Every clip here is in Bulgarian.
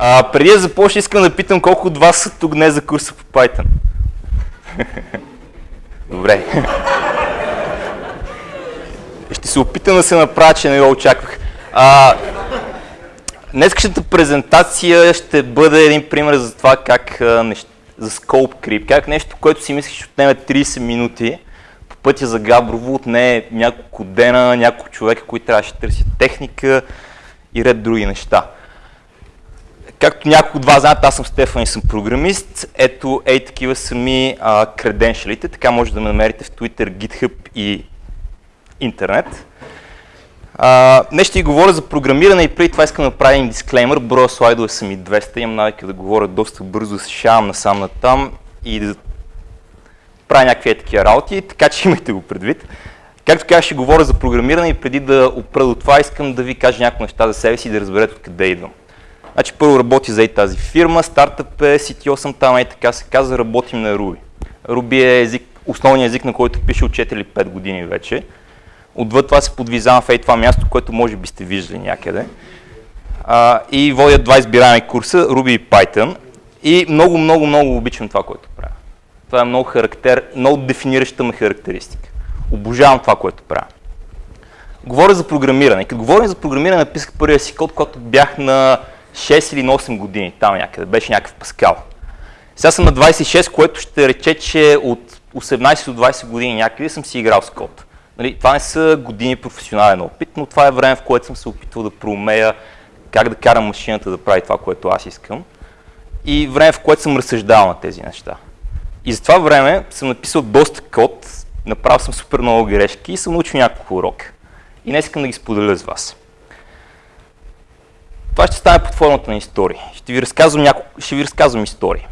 А, преди да започна, искам да питам колко от вас са тук днес за курса по Python. Добре. Ще се опитам да се направя, че не го очаквах. А, днескашната презентация ще бъде един пример за това как за Scope Creep, как нещо, което си мислиш, ще отнеме 30 минути, по пътя за Габрово отне няколко дена, няколко човека, които трябваше да търсят техника и ред други неща. Както няколко от вас знаят, аз съм Стефан и съм програмист. Ето, ей такива са ми креденшалите, така може да ме намерите в Twitter, GitHub и интернет. А, днес ще говоря за програмиране и преди това искам да направя един дисклеймер. Броя слайдове са ми 200, имам навика да говоря доста бързо, да се шавам насам на там и да правя някакви такива работи, така че имайте го предвид. Както казах, ще говоря за програмиране и преди да опра до това, искам да ви кажа някои неща за себе си и да разберете откъде идвам. Значи първо работи за и тази фирма, стартъп е, CTO съм там и така се казва, работим на Ruby. Ruby е език, основният език, на който пише от 4 или 5 години вече. Отвъд това се подвизавам в ей това място, което може би сте виждали някъде. А, и водя два избираеми курса, Ruby и Python. И много, много, много обичам това, което правя. Това е много, характер, много дефинираща ме характеристика. Обожавам това, което правя. Говоря за програмиране. Като говорим за програмиране, написах първия си код, когато бях на 6 или на 8 години, там някъде, беше някакъв паскал. Сега съм на 26, което ще рече, че от 18 до 20 години някъде съм си играл с код. Нали, това не са години професионален опит, но това е време, в което съм се опитвал да проумея как да карам машината да прави това, което аз искам. И време, в което съм разсъждавал на тези неща. И за това време съм написал доста код, направил съм супер много грешки и съм научил няколко урока. И днес искам да ги споделя с вас. Това ще стане под формата на истории. Ще ви разказвам, няколко, ще ви разказвам истории.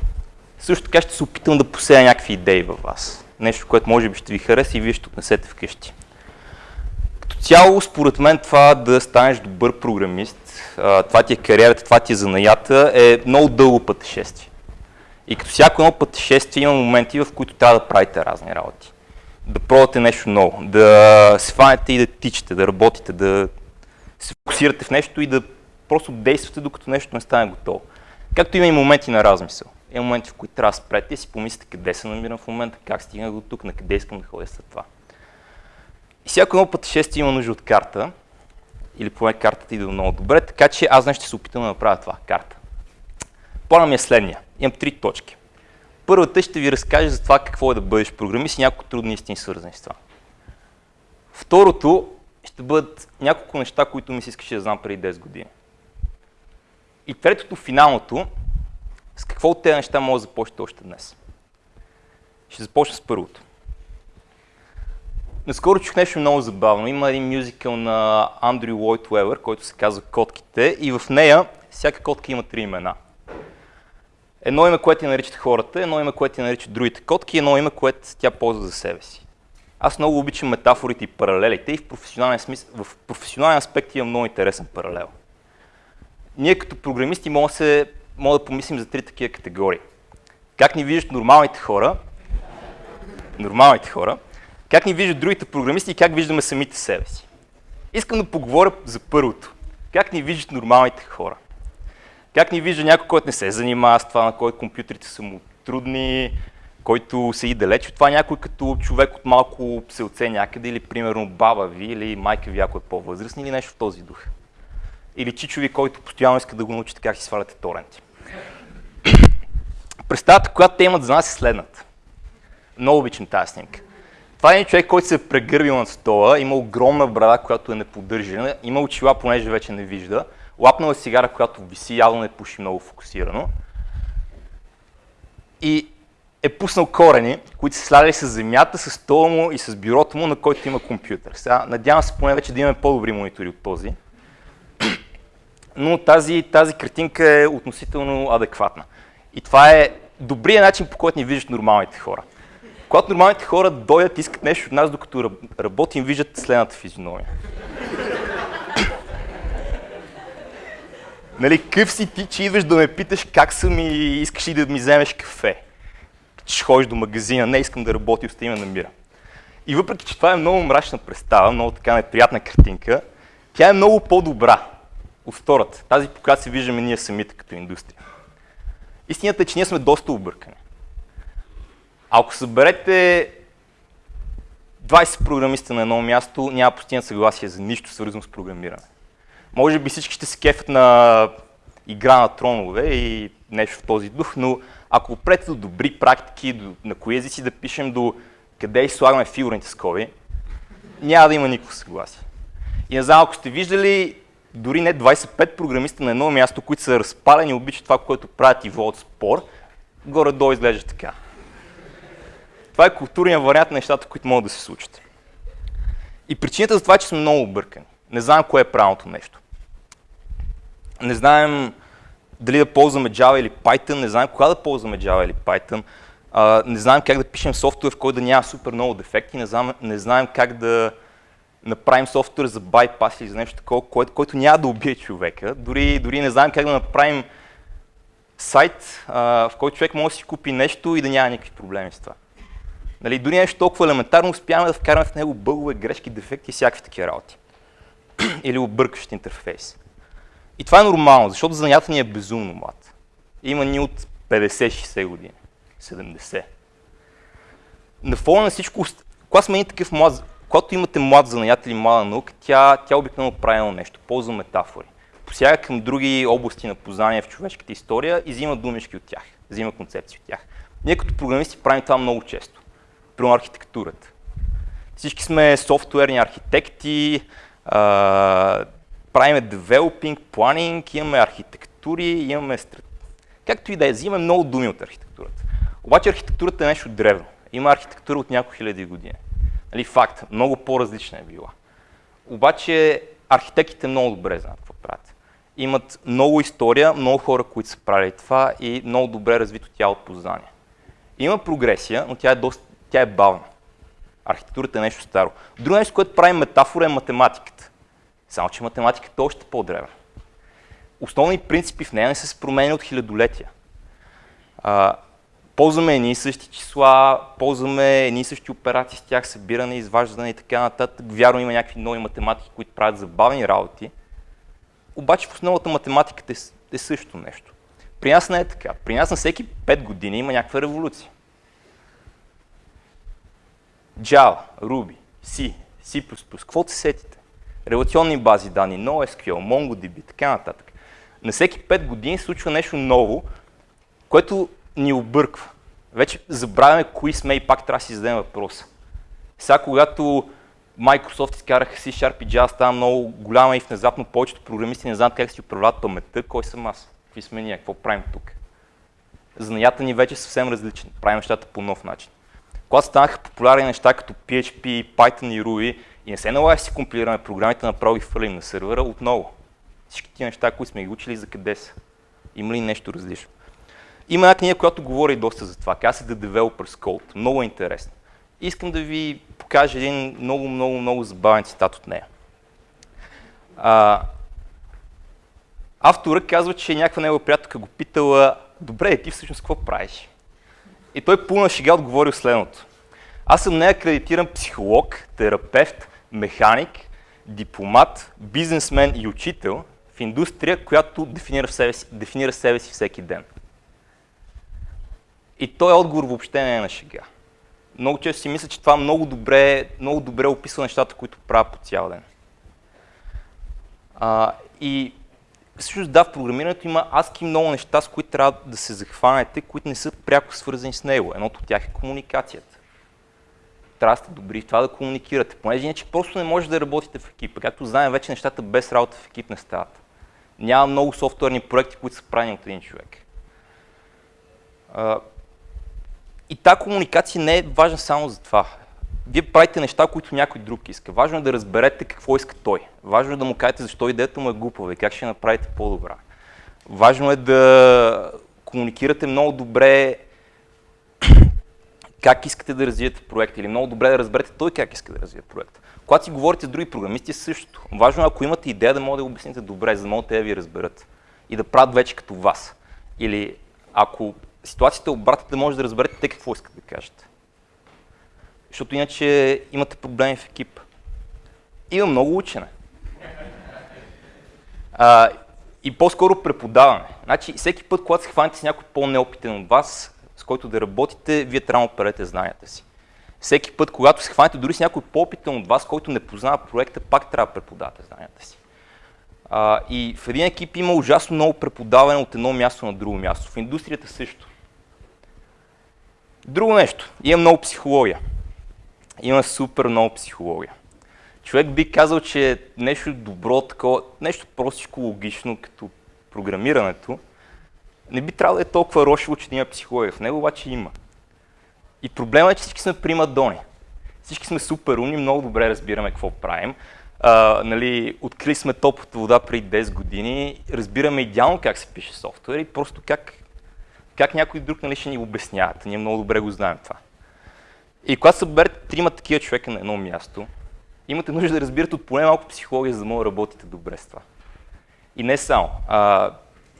Също така ще се опитам да поседя някакви идеи във вас. Нещо, което може би ще ви хареса и вие ще отнесете вкъщи. Като цяло, според мен, това да станеш добър програмист, това ти е кариерата, това ти е занаята, е много дълго пътешествие. И като всяко едно пътешествие има моменти, в които трябва да правите разни работи. Да пробвате нещо ново, да се фанете и да тичате, да работите, да се фокусирате в нещо и да просто действате, докато нещо не стане готово. Както има и моменти на размисъл. Има моменти, в които трябва да спрете и си помислите къде се намирам в момента, как стигнах до тук, на къде искам да ходя след това. И всяко едно пътешествие има нужда от карта, или поне картата иде много добре, така че аз днес ще се опитам да направя това, карта. Плана ми е следния. Имам три точки. Първата ще ви разкаже за това какво е да бъдеш програмист и няколко трудни истини свързани с това. Второто ще бъдат няколко неща, които ми се искаше да знам преди 10 години. И третото, финалното, с какво от тези неща може да започнете още днес? Ще започна с първото. Наскоро чух нещо много забавно. Има един мюзикъл на Андрю Лойд Уебър, който се казва Котките и в нея всяка котка има три имена. Едно име, което я наричат хората, едно име, което я наричат другите котки, едно име, което тя ползва за себе си. Аз много обичам метафорите и паралелите и в професионален, смисъл, в професионален аспект има много интересен паралел ние като програмисти може да, се, може да помислим за три такива категории. Как ни виждат нормалните хора, нормалните хора, как ни виждат другите програмисти и как виждаме самите себе си. Искам да поговоря за първото. Как ни виждат нормалните хора? Как ни вижда някой, който не се занимава с това, на който компютрите са му трудни, който седи далеч от това, някой като човек от малко селце някъде, или примерно баба ви, или майка ви, ако е по-възрастни, или нещо в този дух или чичови, който постоянно иска да го научите как си сваляте торенти. Представата, която те имат за нас е следната. Много обичам тази снимка. Това е човек, който се е прегърбил на стола, има огромна брада, която е неподдържана, има очила, понеже вече не вижда, лапнала е сигара, която виси, явно не пуши много фокусирано. И е пуснал корени, които са слагали с земята, с стола му и с бюрото му, на който има компютър. Сега, надявам се поне вече да имаме по-добри монитори от този но тази, тази картинка е относително адекватна. И това е добрият начин, по който ни виждат нормалните хора. Когато нормалните хора дойдат и искат нещо от нас, докато работим, виждат следната физиономия. нали, къв си ти, че идваш да ме питаш как съм и искаш ли да ми вземеш кафе. Че ходиш до магазина, не искам да работя, остави ме намира. И въпреки, че това е много мрачна представа, много така неприятна картинка, тя е много по-добра от втората, тази по която се виждаме ние самите като индустрия. Истината е, че ние сме доста объркани. Ако съберете 20 програмиста на едно място, няма постигнат съгласие за нищо свързано с програмиране. Може би всички ще се кефят на игра на тронове и нещо в този дух, но ако опрете до добри практики, до, на кои езици да пишем, до къде изслагаме фигурните скоби, няма да има никакво съгласие. И не знам, ако сте виждали дори не 25 програмиста на едно място, които са разпалени, обичат това, което правят и водят спор, горе-долу изглежда така. Това е културният вариант на нещата, които могат да се случат. И причината за това е, че сме много объркани. Не знаем кое е правилното нещо. Не знаем дали да ползваме Java или Python, не знаем кога да ползваме Java или Python, не знаем как да пишем софтуер, в който да няма супер много дефекти, не знаем как да направим софтуер за байпас или за нещо такова, което, който няма да убие човека. Дори, дори не знаем как да направим сайт, а, в който човек може да си купи нещо и да няма никакви проблеми с това. Нали, дори нещо толкова елементарно успяваме да вкараме в него бъгове, грешки, дефекти и всякакви такива работи. Или объркащ интерфейс. И това е нормално, защото занятата ни е безумно млад. Има ни от 50-60 години, 70. На фона на всичко, когато сме такъв млад, когато имате млад занаят или млада наука, тя, тя обикновено правилно нещо, ползва метафори. Посяга към други области на познание в човешката история и взима думички от тях, взима концепции от тях. Ние като програмисти правим това много често. Примерно архитектурата. Всички сме софтуерни архитекти, а, правиме девелопинг, планинг, имаме архитектури, имаме страт... Както и да е, взимаме много думи от архитектурата. Обаче архитектурата е нещо древно. Има архитектура от няколко хиляди години. Нали, факт, много по-различна е била. Обаче архитектите много добре знаят какво правят. Имат много история, много хора, които са правили това и много добре развито тяло познание. Има прогресия, но тя е, доста, тя е бавна. Архитектурата е нещо старо. Друго нещо, което прави метафора е математиката. Само, че математиката е още по-древна. Основни принципи в нея не са се променят от хилядолетия. Ползваме едни и същи числа, ползваме едни и същи операции с тях, събиране, изваждане и така нататък. Вярно има някакви нови математики, които правят забавни работи. Обаче в основата математиката е, е също нещо. При нас не е така. При нас на всеки 5 години има някаква революция. Java, Ruby, C, C++, каквото се сетите. Релационни бази данни, NoSQL, MongoDB, така нататък. На всеки 5 години случва нещо ново, което ни обърква. Вече забравяме кои сме и пак трябва да си зададем въпроса. Сега, когато Microsoft изкараха C-Sharp и Java, става много голяма и внезапно повечето програмисти не знаят как си управляват паметта, кой съм аз, какви сме ние, какво правим тук. Занята ни вече е съвсем различен, правим нещата по нов начин. Когато станаха популярни неща като PHP, Python и Ruby и не се налага да си компилираме програмите, направо ги хвърлим на сервера отново. Всички тия неща, които сме ги учили, за къде са? Има ли нещо различно? Има една книга, която говори доста за това. Каза се The Developer's Code. Много е интересно. Искам да ви покажа един много, много, много забавен цитат от нея. А, автора казва, че някаква негова приятелка го питала, добре, ти всъщност какво правиш? И той пълна шега отговорил следното. Аз съм неакредитиран психолог, терапевт, механик, дипломат, бизнесмен и учител в индустрия, която дефинира, себе си, дефинира себе си всеки ден. И този отговор въобще не е на шега. Много често си мисля, че това много добре, много добре описва нещата, които правя по цял ден. А, и всъщност да, в програмирането има адски много неща, с които трябва да се захванете, които не са пряко свързани с него. Едното от тях е комуникацията. Трябва да сте добри в това да комуникирате, понеже иначе просто не може да работите в екип. Както знаем, вече нещата без работа в екип не стават. Няма много софтуерни проекти, които са правени от един човек. И тази комуникация не е важна само за това. Вие правите неща, които някой друг иска. Важно е да разберете какво иска той. Важно е да му кажете защо идеята му е глупава и как ще направите по-добра. Важно е да комуникирате много добре как искате да развиете проекта или много добре да разберете той как иска да развие проекта. Когато си говорите с други програмисти, е същото. Важно е, ако имате идея, да може да обясните добре, за да могат те да ви разберат и да правят вече като вас. Или ако ситуацията е може да разберете те какво искат да кажете. Защото иначе имате проблеми в екип. Има много учене. А, и по-скоро преподаване. Значи, всеки път, когато се хванете с някой по-неопитен от вас, с който да работите, вие трябва да оперете знанията си. Всеки път, когато се хванете дори с някой по-опитен от вас, който не познава проекта, пак трябва да преподавате знанията си. А, и в един екип има ужасно много преподаване от едно място на друго място. В индустрията също. Друго нещо. Има много психология. Има супер много психология. Човек би казал, че нещо добро, такова, нещо простичко логично, като програмирането, не би трябвало да е толкова рошево, че да има психология. В него обаче има. И проблема е, че всички сме примадони. Всички сме супер умни, много добре разбираме какво правим. А, нали, открили сме топлата вода преди 10 години, разбираме идеално как се пише софтуер и просто как, как някой друг нали, ще ни обясняват. Ние много добре го знаем това. И когато съберете трима такива човека на едно място, имате нужда да разбирате от поне малко психология, за да може да работите добре с това. И не само. А,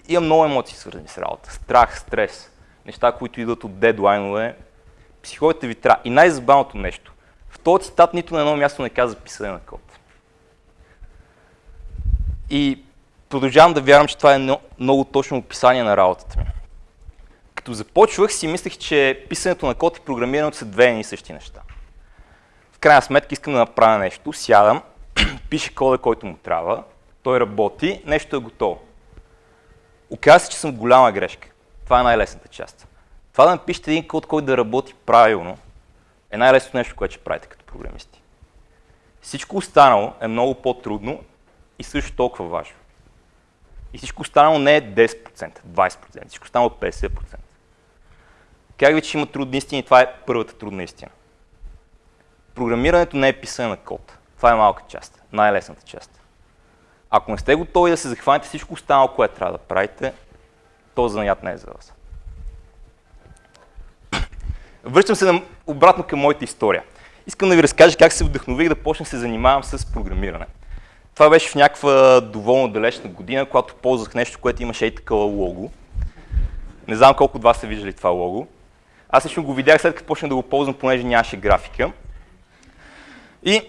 има много емоции свързани с работа. Страх, стрес, неща, които идват от дедлайнове. Психологията ви трябва. И най-забавното нещо. В този цитат нито на едно място не казва писане на код. И продължавам да вярвам, че това е много точно описание на работата ми. Като започвах си мислех, че писането на код и програмирането са две и същи неща. В крайна сметка искам да направя нещо, сядам, пише кода, който му трябва, той работи, нещо е готово. Оказва се, че съм голяма грешка. Това е най-лесната част. Това да напишете един код, който да работи правилно, е най-лесното нещо, което ще правите като програмисти. Всичко останало е много по-трудно и също толкова важно. И всичко останало не е 10%, 20%, всичко останало е 50%. Как ви, че има трудни истини, това е първата трудна истина. Програмирането не е писане на код. Това е малка част, най-лесната част. Ако не сте готови да се захванете всичко останало, което трябва да правите, то занаят не е за вас. Връщам се обратно към моята история. Искам да ви разкажа как се вдъхнових да почна се занимавам с програмиране. Това беше в някаква доволно далечна година, когато ползвах нещо, което имаше и такова лого. Не знам колко от вас са виждали това лого. Аз лично го видях след като почнах да го ползвам, понеже нямаше графика. И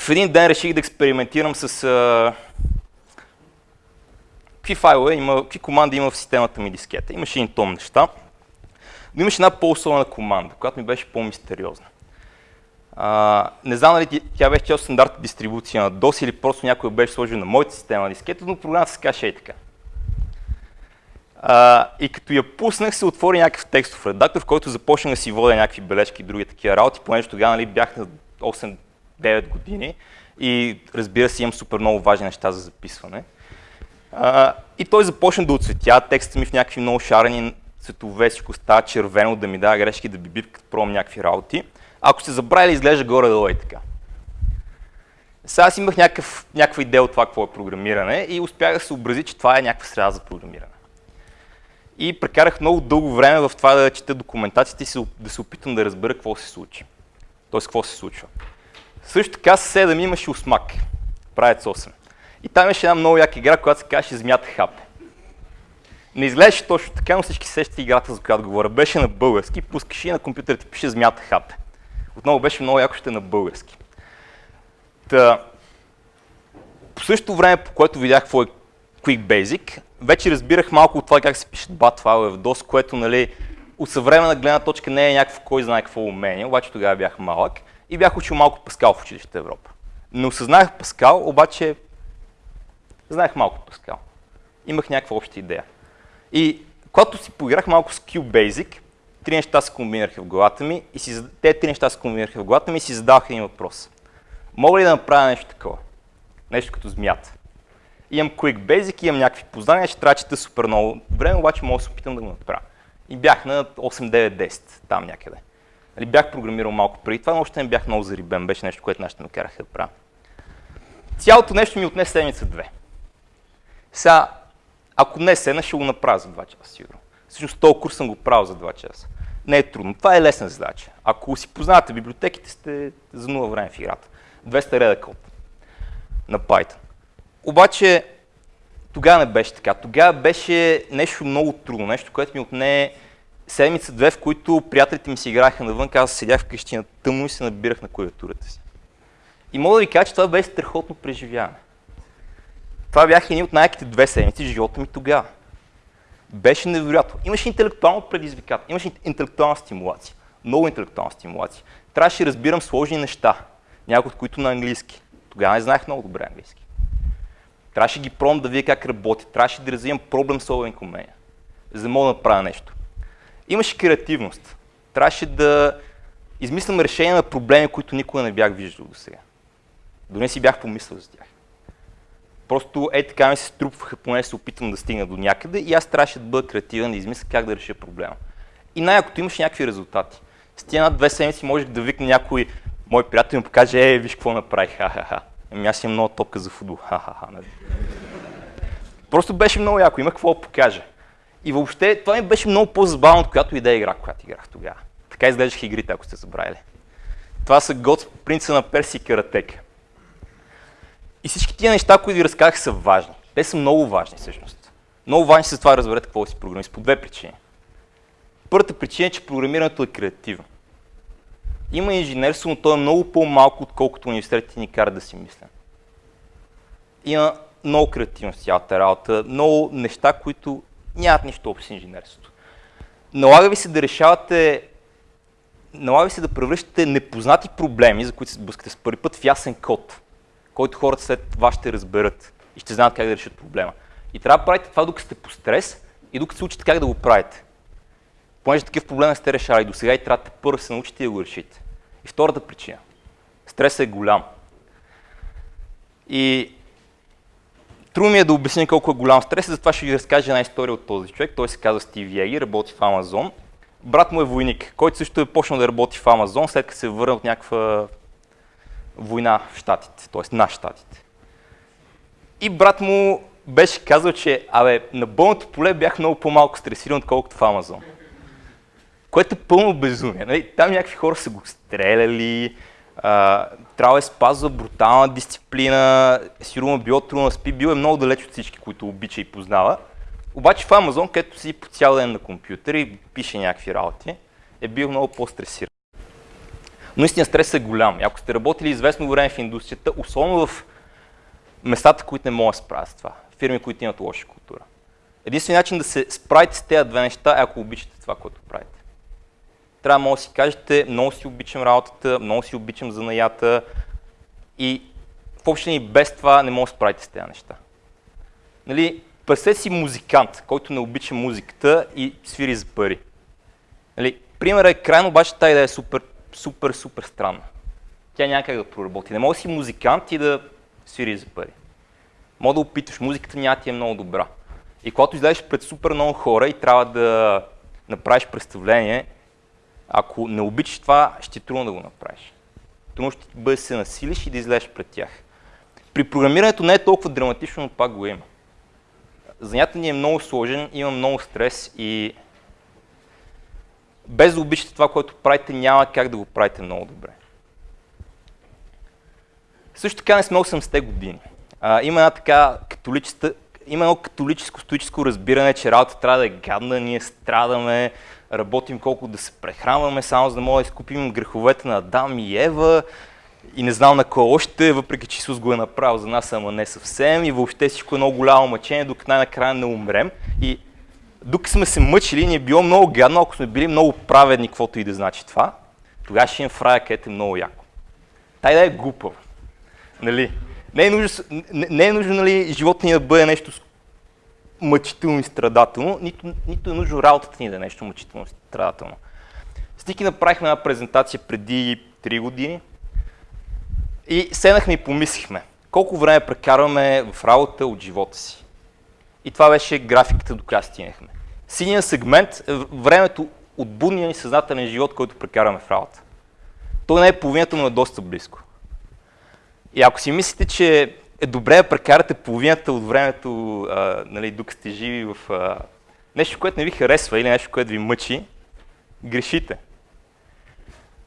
в един ден реших да експериментирам с а, какви файлове има, какви команди има в системата ми дискета. Имаше един том неща, но имаше една по-особена команда, която ми беше по-мистериозна. А, не знам дали тя беше част стандартна дистрибуция на DOS или просто някой беше сложил на моята система на дискета, но програмата се каже и така. А, и като я пуснах, се отвори някакъв текстов редактор, в който започнах да си водя някакви бележки и други такива работи, понеже тогава нали, бях на 8-9 години и разбира се имам супер много важни неща за записване. А, и той започна да отцветя текста ми в някакви много шарени цветове, всичко става червено, да ми дава грешки, да би като пробвам някакви работи. Ако сте забравили, изглежда горе-долу и така. Сега аз имах някакъв, някаква идея от това какво е програмиране и успях да се образи, че това е някаква среда за програмиране. И прекарах много дълго време в това да чета документациите и да се опитам да разбера какво се случи. Тоест, какво се случва. Също така съседа ми имаше усмак. Правец 8. И там имаше една много яка игра, която се казваше Змията Хапе. Не изглеждаше точно така, но всички сещат играта, за която говоря. Беше на български, пускаш и на компютъра ти пише Змията Хапе. Отново беше много яко ще на български. Та, по същото време, по което видях какво е Quick Basic, вече разбирах малко от това как се пишат бат файлове в DOS, което нали, от съвременна гледна точка не е някакво кой знае какво умение, обаче тогава бях малък и бях учил малко Паскал в училище Европа. Не осъзнах Паскал, обаче знаех малко Паскал. Имах някаква обща идея. И когато си поиграх малко с QBasic, три неща се комбинираха в главата ми и си, те три неща се комбинираха в главата ми и си задавах един въпрос. Мога ли да направя нещо такова? Нещо като змията. Имам Quick Basic, имам някакви познания, ще трябва чета супер много време, обаче мога да се опитам да го направя. И бях на 8, 9, 10, там някъде. Нали, бях програмирал малко преди това, но още не бях много зарибен, беше нещо, което нашите ме караха да правя. Цялото нещо ми отне седмица-две. Сега, ако не седна, ще го направя за 2 часа, сигурно. Всъщност този курс съм го правил за 2 часа. Не е трудно. Това е лесна задача. Ако си познавате библиотеките, сте за нула време в играта. 200 реда код на Python. Обаче тогава не беше така. Тогава беше нещо много трудно, нещо, което ми отне седмица-две, в които приятелите ми си играеха навън, аз седях вкъщи на тъмно и се набирах на клавиатурата си. И мога да ви кажа, че това беше страхотно преживяване. Това бяха едни от най-яките две седмици в живота ми тогава. Беше невероятно. Имаше интелектуално предизвикателство, имаше интелектуална стимулация. Много интелектуална стимулация. Трябваше да разбирам сложни неща, някои от които на английски. Тогава не знаех много добре английски. Трябваше ги пробвам да видя как работи. Трябваше да развивам проблем solving умения, за да мога да направя нещо. Имаше креативност. Трябваше да измислям решение на проблеми, които никога не бях виждал до сега. Дори не си бях помислил за тях. Просто е така ми се струпваха, поне се опитвам да стигна до някъде и аз трябваше да бъда креативен, да измисля как да реша проблема. И най-якото имаш някакви резултати. С тия над две седмици можех да викна някой мой приятел и му покаже, е, виж какво направих, ха-ха-ха. Ами аз имам много топка за футбол, ха-ха-ха. Нали? Просто беше много яко, има какво да покажа. И въобще това ми беше много по-забавно от която и да игра, която играх тогава. Така изглеждаха игрите, ако сте забравили. Това са год принца на Перси и Каратека. И всички тия неща, които ви разказах, са важни. Те са много важни всъщност. Много важни са това да разберете какво си програмист по две причини. Първата причина е, че програмирането е креативно. Има инженерство, но то е много по-малко, отколкото университетите ни карат да си мислим. Има много креативност в цялата работа, много неща, които нямат нищо общо с инженерството. Налага ви се да решавате, налага ви се да превръщате непознати проблеми, за които се сблъскате с първи път, в ясен код, който хората след това ще разберат и ще знаят как да решат проблема. И трябва да правите това, докато сте по стрес и докато се учите как да го правите. Понеже такъв проблем не сте решали до сега и трябва да първо се научите и да го решите. И втората причина. Стресът е голям. И трудно ми е да обясня колко е голям стрес, затова ще ви разкажа една история от този човек. Той се казва Стив Еги, работи в Амазон. Брат му е войник, който също е почнал да работи в Амазон, след като се е върнал от някаква война в Штатите, т.е. на Штатите. И брат му беше казал, че абе, на бълното поле бях много по-малко стресиран, отколкото в Амазон което е пълно безумие. Нали? Там някакви хора са го стреляли, а, трябва да спазва брутална дисциплина, сигурно било трудно спи, бил е много далеч от всички, които обича и познава. Обаче в Амазон, където си по цял ден на компютър и пише някакви работи, е бил много по-стресиран. Но истина стресът е голям. Ако сте работили известно време в индустрията, особено в местата, които не могат да справят с това, фирми, които имат лоша култура. Единственият начин да се справите с тези две неща е ако обичате това, което правите трябва може да си кажете, много си обичам работата, много си обичам занаята и в общи без това не може да справите с тези неща. Нали, Представете си музикант, който не обича музиката и свири за пари. Нали, примерът е крайно, обаче тази идея е супер, супер, супер странна. Тя няма как да проработи. Не може да си музикант и да свири за пари. Мога да опиташ, музиката няма ти е много добра. И когато излезеш пред супер много хора и трябва да направиш представление, ако не обичаш това, ще е трудно да го направиш. Трудно ще бъде се насилиш и да излезеш пред тях. При програмирането не е толкова драматично, но пак го има. Занятът ни е много сложен, има много стрес и без да обичате това, което правите, няма как да го правите много добре. Също така не сме 80-те години. А, има една така католическа, има едно католическо стоическо разбиране, че работа трябва да е гадна, ние страдаме, работим колко да се прехранваме, само за да можем да изкупим греховете на Адам и Ева и не знам на кой още, въпреки че Исус го е направил за нас, ама не съвсем и въобще всичко е много голямо мъчение, докато най-накрая не умрем. И докато сме се мъчили, ни е било много гадно, ако сме били много праведни, каквото и да значи това, тогава ще им в рая, където е много яко. Тай да е глупава. Нали? Не е нужно, не е нужно нали, живота ни да бъде нещо мъчително и страдателно, нито, нито е нужно работата ни да е нещо мъчително и страдателно. Стики направихме една презентация преди 3 години и седнахме и помислихме колко време прекарваме в работа от живота си. И това беше графиката, до която стигнахме. Синия сегмент е времето от будния ни съзнателен живот, който прекарваме в работа. Той не е половината, но е доста близко. И ако си мислите, че е добре да прекарате половината от времето, а, нали, докато сте живи в а, нещо, което не ви харесва или нещо, което ви мъчи, грешите.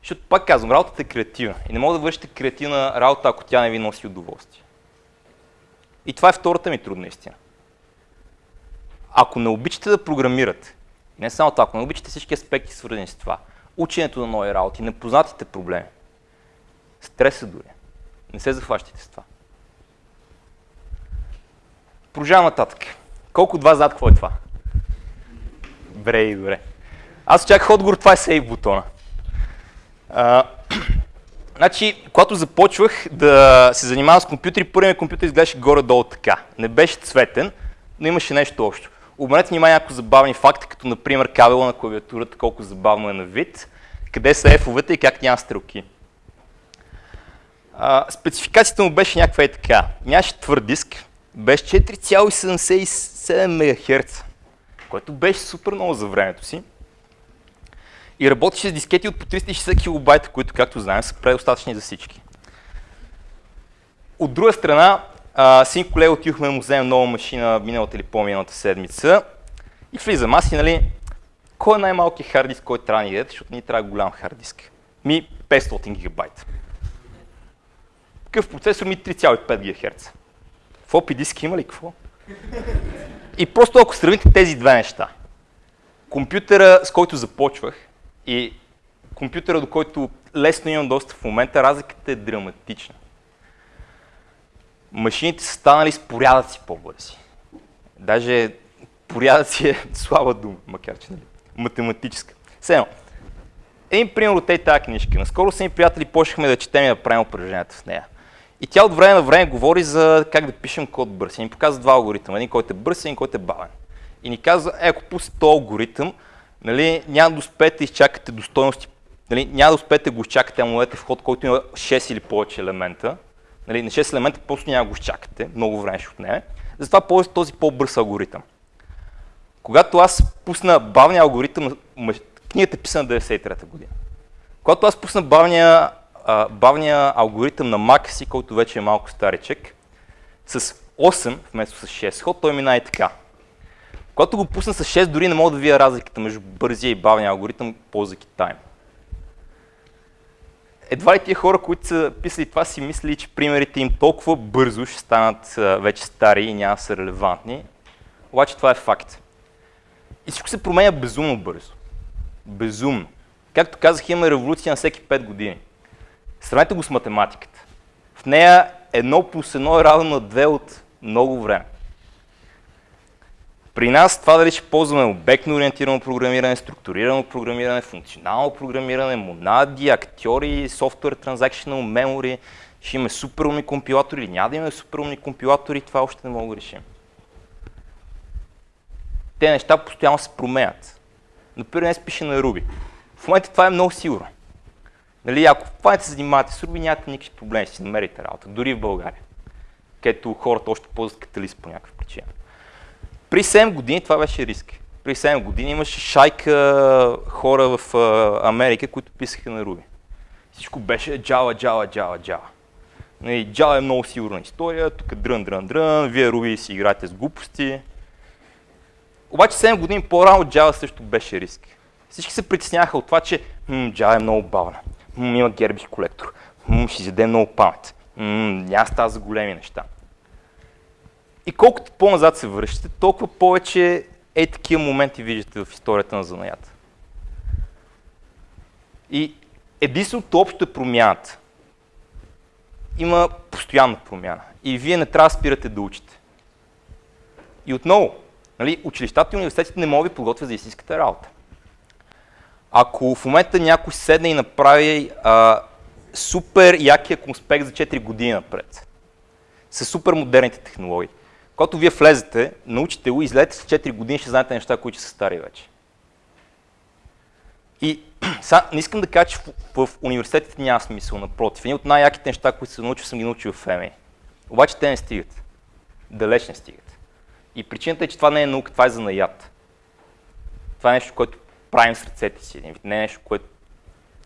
Защото пак казвам, работата е креативна и не мога да вършите креативна работа, ако тя не ви носи удоволствие. И това е втората ми трудна истина. Ако не обичате да програмирате, не само това, ако не обичате всички аспекти свързани с това, ученето на нови работи, непознатите проблеми, стреса дори, не се захващайте с това. Продължавам нататък. Колко вас знаят какво е това? Добре и добре. Аз очаквах отговор, това е сейв бутона. А, значи, когато започвах да се занимавам с компютри, първият компютър изглеждаше горе-долу така. Не беше цветен, но имаше нещо общо. Обърнете внимание някои забавни факти, като например кабела на клавиатурата, колко забавно е на вид, къде са F-овете и как няма стрелки. А, спецификацията му беше някаква и така. Нямаше твърд диск, беше 4,77 МГц, което беше супер много за времето си. И работеше с дискети от по 360 кБ, които, както знаем, са предостатъчни за всички. От друга страна, а, син колега отидохме му вземем нова машина миналата или по-миналата седмица и влизам аз и нали, кой е най-малкият хард диск, който трябва да ни дадете, защото ни трябва голям хард диск. Ми 500 гигабайта. Какъв процесор ми 3,5 ГГц. Флопи диск има ли какво? И просто ако сравните тези две неща, компютъра, с който започвах и компютъра, до който лесно имам достъп в момента, разликата е драматична машините са станали с порядъци по-бързи. Даже порядъци е слаба дума, макар че нали, математическа. Все един пример от тази книжка. Наскоро с приятели почнахме да четем и да правим упражненията в нея. И тя от време на време говори за как да пишем код бърз. И ни показва два алгоритъма. Един, който е бърз един, който е бавен. И ни казва, е, ако пусне този алгоритъм, нали, няма да успеете да изчакате до стойности, нали, няма да успеете да го изчакате, ама в ход, който има 6 или повече елемента, Нали, на 6 елемента просто няма го изчакате, много време ще отнеме. Затова ползвате този по-бърз алгоритъм. Когато аз пусна бавния алгоритъм, книгата е писана 93-та година. Когато аз пусна бавния, бавния алгоритъм на Mac си, който вече е малко старичък, с 8 вместо с 6 ход, той мина и така. Когато го пусна с 6, дори не мога да видя разликата между бързия и бавния алгоритъм, ползвайки тайм едва ли тия хора, които са писали това, си мислили, че примерите им толкова бързо ще станат вече стари и няма да са релевантни. Обаче това е факт. И всичко се променя безумно бързо. Безумно. Както казах, имаме революция на всеки 5 години. Сравнете го с математиката. В нея едно плюс едно е равно на две от много време. При нас това дали ще ползваме обектно ориентирано програмиране, структурирано програмиране, функционално програмиране, монади, актьори, софтуер, transactional memory, ще имаме суперумни компилатори или няма да имаме суперумни компилатори, това още не мога да решим. Те неща постоянно се променят. Например, днес пише на Ruby. В момента това е много сигурно. Нали, ако в се занимавате с Ruby, нямате никакви проблеми, си намерите работа, дори в България, където хората още ползват каталист по някаква причина. При 7 години това беше риск. При 7 години имаше шайка хора в Америка, които писаха на Ruby. Всичко беше Java. Нали, Java е много сигурна история, тук дрън, дрън, дрън, вие Ruby си играете с глупости. Обаче 7 години по-рано Java също беше риск. Всички се притесняха от това, че Java е много бавна, м, има гербиш колектор, м, ще изяде много памет, м, няма става за големи неща. И колкото по-назад се връщате, толкова повече е такива моменти виждате в историята на занаята. И единственото общо е промяната. Има постоянна промяна. И вие не трябва да спирате да учите. И отново, нали, училищата и университетите не могат да подготвят за истинската работа. Ако в момента някой седне и направи а, супер якия конспект за 4 години напред, с супер модерните технологии, когато вие влезете, научите го, излезете с 4 години, ще знаете неща, които са стари вече. И са, не искам да кажа, че в, в университетите няма смисъл, напротив. Едни от най-яките неща, които съм научил, съм ги научил в ФМИ. Обаче те не стигат. Далеч не стигат. И причината е, че това не е наука, това е занаят. Това е нещо, което правим с ръцете си. Не е нещо, което...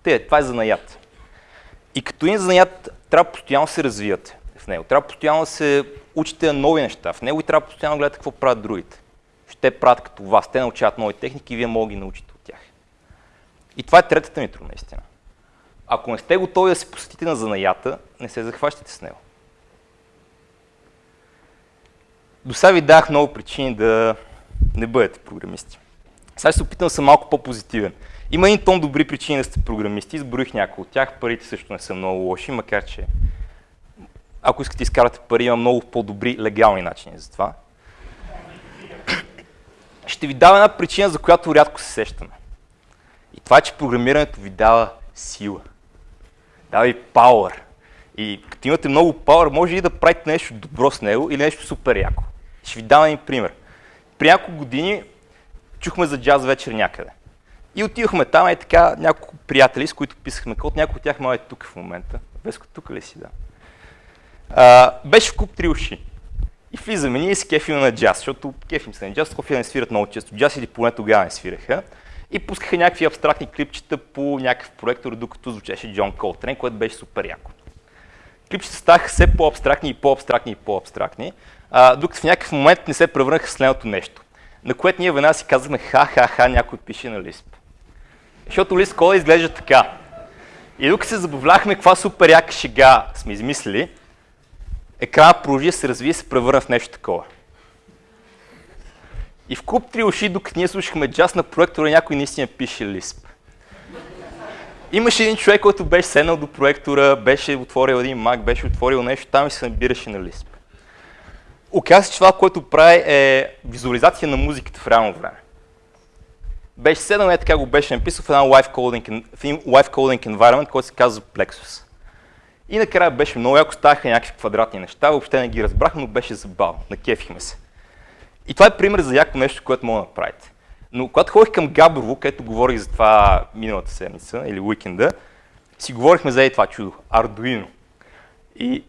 Те, това е занаят. И като един занаят, трябва постоянно се развивате в него. Трябва постоянно да се учите нови неща в него и трябва постоянно да гледате какво правят другите. Ще правят като вас. Те научават нови техники и вие могат да ги научите от тях. И това е третата ми трудна истина. Ако не сте готови да се посетите на занаята, не се захващате с него. До сега ви дах много причини да не бъдете програмисти. Сега ще се опитам да съм малко по-позитивен. Има един тон добри причини да сте програмисти, изброих някои от тях, парите също не са много лоши, макар че ако искате да изкарате пари, има много по-добри легални начини за това. ще ви дава една причина, за която рядко се сещаме. И това е, че програмирането ви дава сила. Дава ви power. И като имате много power, може и да правите нещо добро с него или нещо супер яко. Ще ви дам един пример. При няколко години чухме за джаз вечер някъде. И отидохме там и така няколко приятели, с които писахме код. Някой от тях май е тук в момента. Веско, тук ли си, да? А, беше в куп три уши. И влизаме ние с кефим на джаз, защото кефим се на джаз, кофе не свират много често джаз или поне тогава не свираха. И пускаха някакви абстрактни клипчета по някакъв проектор, докато звучеше Джон Колтрен, което беше супер яко. Клипчета ставаха все по-абстрактни и по-абстрактни и по-абстрактни, докато в някакъв момент не се превърнаха в следното нещо. На което ние веднага си казахме ха-ха-ха, някой пише на Лисп. Защото Лисп кода изглежда така. И докато се забавляхме каква супер яка шега сме измислили, екрана продължи се развие и се превърна в нещо такова. И в клуб три уши, докато ние слушахме джаз на проектора, някой наистина пише Лисп. Имаше един човек, който беше седнал до проектора, беше отворил един мак, беше отворил нещо там и се набираше на Лисп. Оказва се, че това, което прави е визуализация на музиката в реално време. Беше седнал, е така го беше написал в, една live coding, в един live coding environment, който се казва Plexus. И накрая беше много яко, ставаха някакви квадратни неща, въобще не ги разбрахме, но беше забавно, накефихме се. И това е пример за яко нещо, което мога да направите. Но когато ходих към Габрово, където говорих за това миналата седмица или уикенда, си говорихме за това чудо, Ардуино. И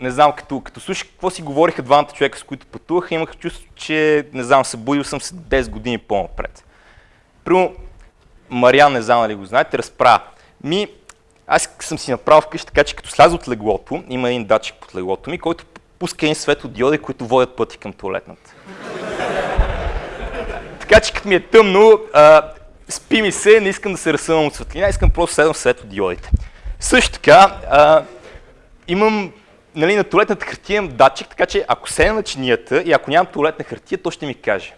не знам, като, като слушах какво си говориха двамата човека, с които пътуваха, имах чувство, че, не знам, събудил съм се 10 години по-напред. Прямо, Мариан, не знам дали го знаете, разправя. Ми, аз съм си направил вкъщи така, че като сляза от леглото, има един датчик под леглото ми, който пуска един светодиоди, които водят пъти към туалетната. така че като ми е тъмно, а, спи ми се, не искам да се разсъвам от светлина, искам просто седам в светодиодите. Също така, а, имам нали, на туалетната хартия имам датчик, така че ако седна на чинията и ако нямам туалетна хартия, то ще ми каже.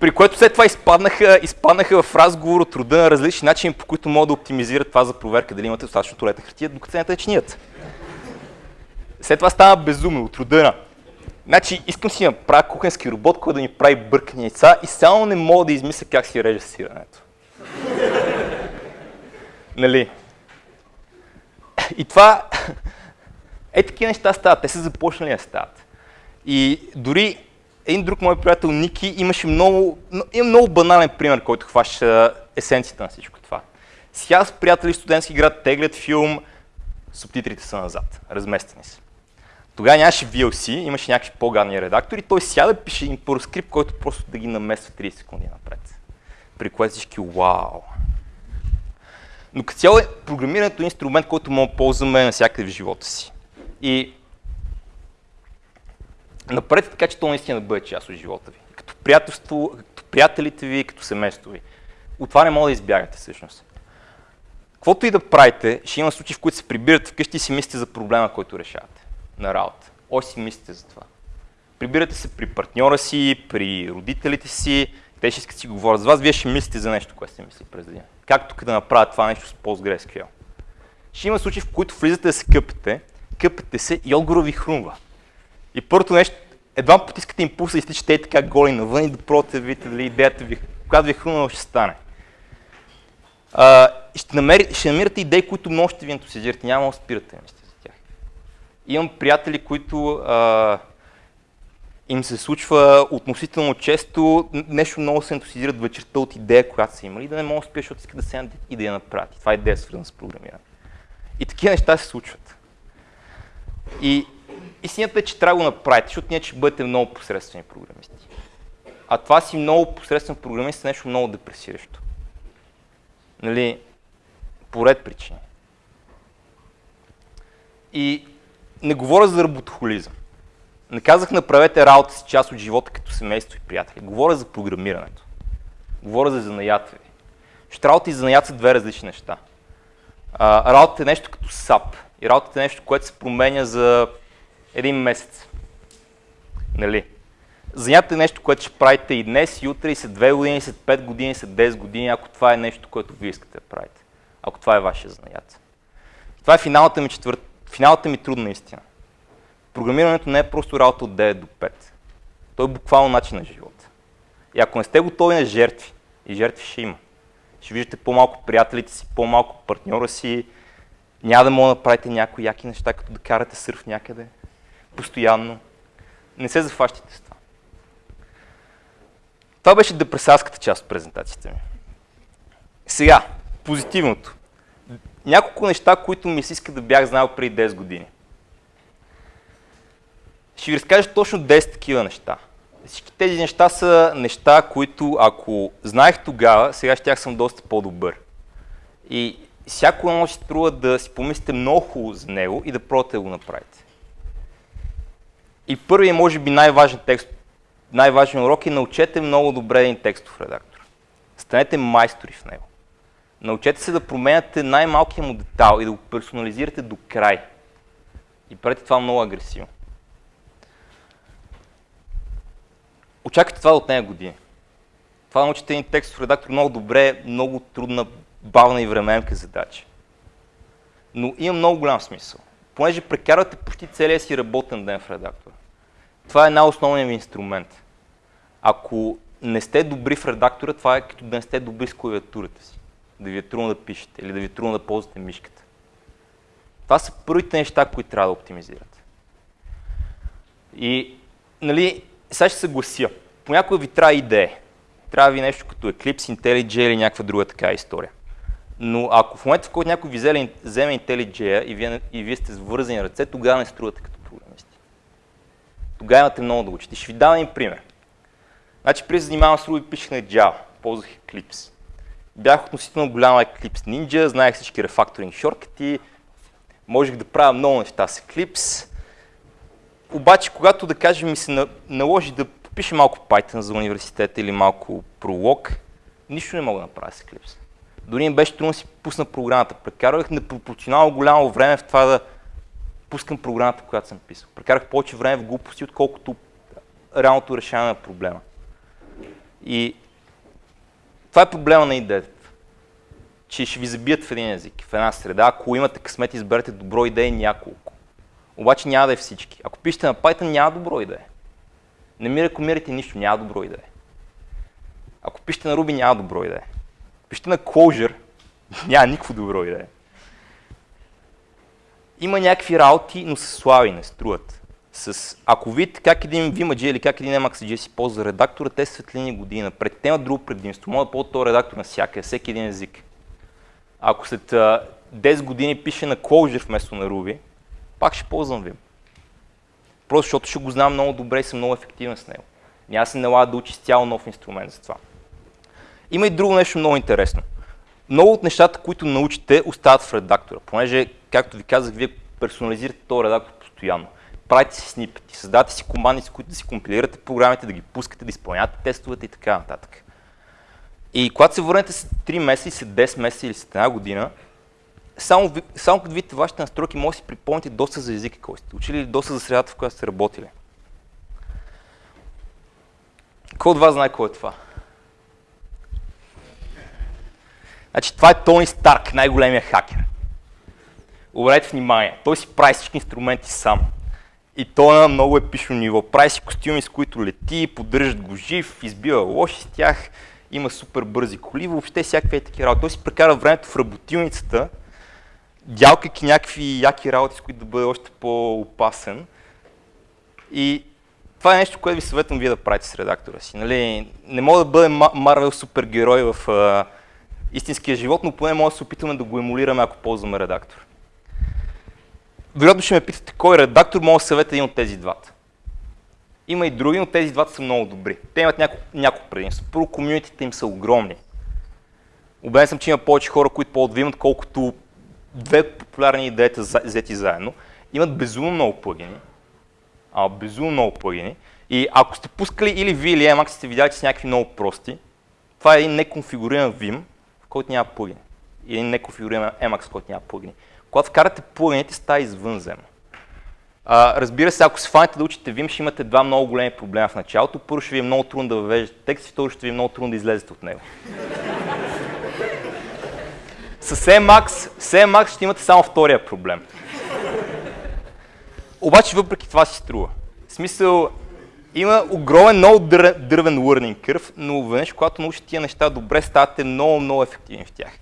При което след това изпаднаха, изпаднаха в разговор от рода на различни начини, по които могат да оптимизират това за проверка дали имате достатъчно туалетна хартия, докато седнете на чинията. След това стана безумно от рода на. Значи искам си да направя кухенски робот, който да ми прави бъркани яйца и само не мога да измисля как си реже сирането. нали? И това, е такива неща стават, те са започнали да стават. И дори един друг мой приятел Ники имаше много, има много банален пример, който хваща есенцията на всичко това. Сега с приятели студентски град теглят филм, субтитрите са назад, разместени са. Тогава нямаше VLC, имаше някакви по-гадни редактори, той сяда пише един скрипт, който просто да ги намества 30 секунди напред. При което всички вау. Но като цяло е програмирането е инструмент, който мога да ползваме навсякъде в живота си. И напред така, че то наистина да бъде част от живота ви. Като приятелство, като приятелите ви, като семейство ви. От това не мога да избягате всъщност. Каквото и да правите, ще има случаи, в които се прибирате вкъщи и си мислите за проблема, който решавате на работа. Още си мислите за това. Прибирате се при партньора си, при родителите си, те ще искат си говорят с вас, вие ще мислите за нещо, което сте мисли през деня. Как тук да направя това нещо с PostgreSQL? Ще има случаи, в които влизате да се къпете, къпете се и отгоре ви хрумва. И първото нещо, едва потискате импулса и изтичате така голи навън и да пробвате да видите дали идеята ви, когато ви е хрумнала, ще стане. А, ще, намери, ще намирате идеи, които много ще ви ентусиазирате, няма да спирате мислите за тях. Имам приятели, които а, им се случва относително често нещо много се ентусизират вечерта от идея, която са имали, да не могат да спият, защото искат да седнат и да я направят. Това е идея свързана с програмиране. И такива неща се случват. И истината е, че трябва да го направите, защото ние ще бъдете много посредствени програмисти. А това си много посредствен програмист е нещо много депресиращо. Нали, поред причини. И не говоря за работохолизъм. Не казах направете работа си част от живота като семейство и приятели. Говоря за програмирането. Говоря за занаята ви. Ще работа и занаят са две различни неща. А, работата е нещо като SAP. И работата е нещо, което се променя за един месец. Нали? Занятата е нещо, което ще правите и днес, и утре, и след 2 години, и след 5 години, и след 10 години, ако това е нещо, което вие искате да правите. Ако това е вашия занят. Това е финалната ми, четвър... финалната ми трудна истина. Програмирането не е просто работа от 9 до 5. Той е буквално начин на живота. И ако не сте готови на жертви, и жертви ще има, ще виждате по-малко приятелите си, по-малко партньора си, няма да мога да правите някои яки неща, като да карате сърф някъде, постоянно. Не се зафащите с това. Това беше депресарската част от презентацията ми. Сега, позитивното. Няколко неща, които ми се иска да бях знал преди 10 години. Ще ви разкажа точно 10 такива неща. Всички тези неща са неща, които ако знаех тогава, сега ще съм доста по-добър. И всяко едно ще струва да си помислите много за него и да пробвате да го направите. И първият, може би най-важен текст, най-важен урок е научете много добре един текстов редактор. Станете майстори в него. Научете се да променяте най-малкия му детал и да го персонализирате до край. И правете това много агресивно. Очаквайте това да отнеме години. Това научите един текстов редактор много добре, много трудна, бавна и временка задача. Но има много голям смисъл. Понеже прекарвате почти целия си работен ден в редактора. Това е най-основният ви инструмент. Ако не сте добри в редактора, това е като да не сте добри с клавиатурата си. Да ви е трудно да пишете или да ви е трудно да ползвате мишката. Това са първите неща, които трябва да оптимизирате. И, нали, сега ще се глася. Понякога ви трябва идея. Трябва ви нещо като Eclipse, IntelliJ или някаква друга така история. Но ако в момента, в който някой ви вземе, вземе IntelliJ и вие, и вие сте с вързани ръце, тогава не струвате като програмисти. Тогава имате много да учите. Ще ви дам един пример. Значи, преди да занимавам с Ruby, пишех на Java, ползвах Eclipse. Бях относително голяма Eclipse Ninja, знаех всички рефакторинг шорткати, можех да правя много неща с Eclipse. Обаче, когато, да кажем, ми се наложи да пише малко Python за университета или малко Prolog, нищо не мога да направя с Eclipse. Дори им беше трудно да си пусна програмата. Прекарвах непропорционално голямо време в това да пускам програмата, която съм писал. Прекарах повече време в глупости, отколкото реалното решение на проблема. И това е проблема на идеята. Че ще ви забият в един език, в една среда. Ако имате късмет, изберете добро идеи няколко. Обаче няма да е всички. Ако пишете на Python, няма добро идея. Не ми рекомирайте нищо, няма добро идея. Ако пишете на Ruby, няма добро идея. Пишете на Clojure, няма никакво добро идея. Има някакви работи, но са слаби, не струват. С, ако видите как един Vimage или как един Emacs си ползва редактора, те светлини години напред. Те имат друго предимство. Могат да ползват този редактор на всяка, всеки един език. Ако след 10 години пише на Clojure вместо на Ruby, пак ще ползвам Vim. Просто защото ще го знам много добре и съм много ефективен с него. Няма се налага да учи с цяло нов инструмент за това. Има и друго нещо много интересно. Много от нещата, които научите, остават в редактора, понеже, както ви казах, вие персонализирате този редактор постоянно. Правите си снипети, създавате си команди, с които да си компилирате програмите, да ги пускате, да изпълнявате тестовете и така нататък. И когато се върнете след 3 месеца, след 10 месеца или след една година, само, само като видите вашите настройки, може да си припомните доста за езика, който сте учили или доста за средата, в която сте работили. Кой от вас знае кой е това? Значи това е Тони Старк, най-големия хакер. Обърнете внимание, той си прави всички инструменти сам. И то на много епично ниво. Прави си костюми, с които лети, поддържат го жив, избива лоши с тях, има супер бързи коли, въобще всякакви такива работи. Той си прекара времето в работилницата, дялкайки някакви яки работи, с които да бъде още по-опасен. И това е нещо, което ви съветвам вие да правите с редактора си. Нали? Не мога да бъде Марвел супергерой в а, истинския живот, но поне може да се опитаме да го емулираме, ако ползваме редактор. Вероятно ще ме питате кой редактор може да съветва един от тези двата. Има и други, но тези двата са много добри. Те имат няколко, няколко предимства. Първо, комьюнитите им са огромни. Убеден съм, че има повече хора, които по-отвимат, колкото две популярни идеите взети заедно. Имат безумно много плагини. А, безумно много плагини. И ако сте пускали или ви или Emacs, сте видяли, че са някакви много прости. Това е един неконфигуриран Vim, в който няма плагини. И един неконфигуриран Emacs, в който няма плагини. Когато вкарате плагините, става извънземно. А, разбира се, ако се фанете да учите Vim, ще имате два много големи проблема в началото. Първо ще ви е много трудно да въвеждате текст и второ ще ви е много трудно да излезете от него. С Emacs, с Emacs ще имате само втория проблем. Обаче въпреки това си струва. В смисъл, Има огромен, много дър, дървен learning curve, но веднъж, когато научите тия неща добре, ставате много, много ефективни в тях.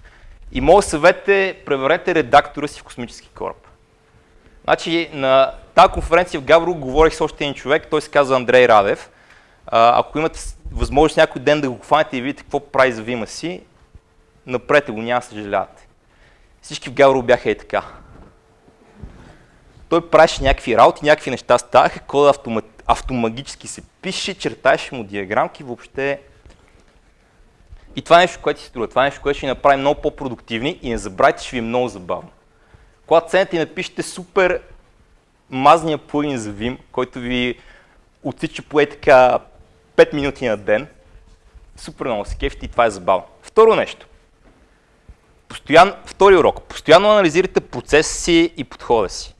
И моят съвет е, преверете редактора си в космически кораб. Значи, на тази конференция в Гавро говорих с още един човек, той се казва Андрей Радев. А, ако имате възможност някой ден да го хванете и видите какво прави за Вима си, напрете го, няма съжалявате. Всички в Гавро бяха и така. Той правеше някакви работи, някакви неща ставаха, кода автомат, автомагически се пише, чертаеше му диаграмки, въобще и това е нещо, което си струва. Това е нещо, което ще ни направи много по-продуктивни и не забравяйте, ще ви е много забавно. Когато цените и напишете супер мазния плагин за Vim, който ви отсича по така 5 минути на ден, супер много се кефите и това е забавно. Второ нещо. Постоян, втори урок. Постоянно анализирайте процеса си и подхода си.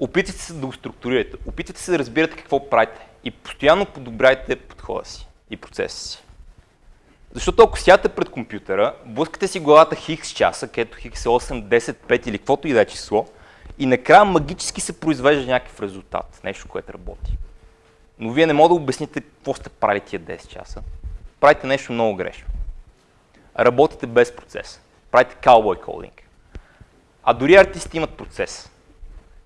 Опитайте се да го структурирате. Опитайте се да разбирате какво правите. И постоянно подобряйте подхода си и процеса си. Защото ако сядате пред компютъра, блъскате си главата хикс часа, където хикс е 8, 10, 5 или каквото и да е число, и накрая магически се произвежда някакъв резултат, нещо, което работи. Но вие не можете да обясните какво сте правили тия 10 часа. Правите нещо много грешно. Работите без процес. Правите cowboy coding. А дори артисти имат процес.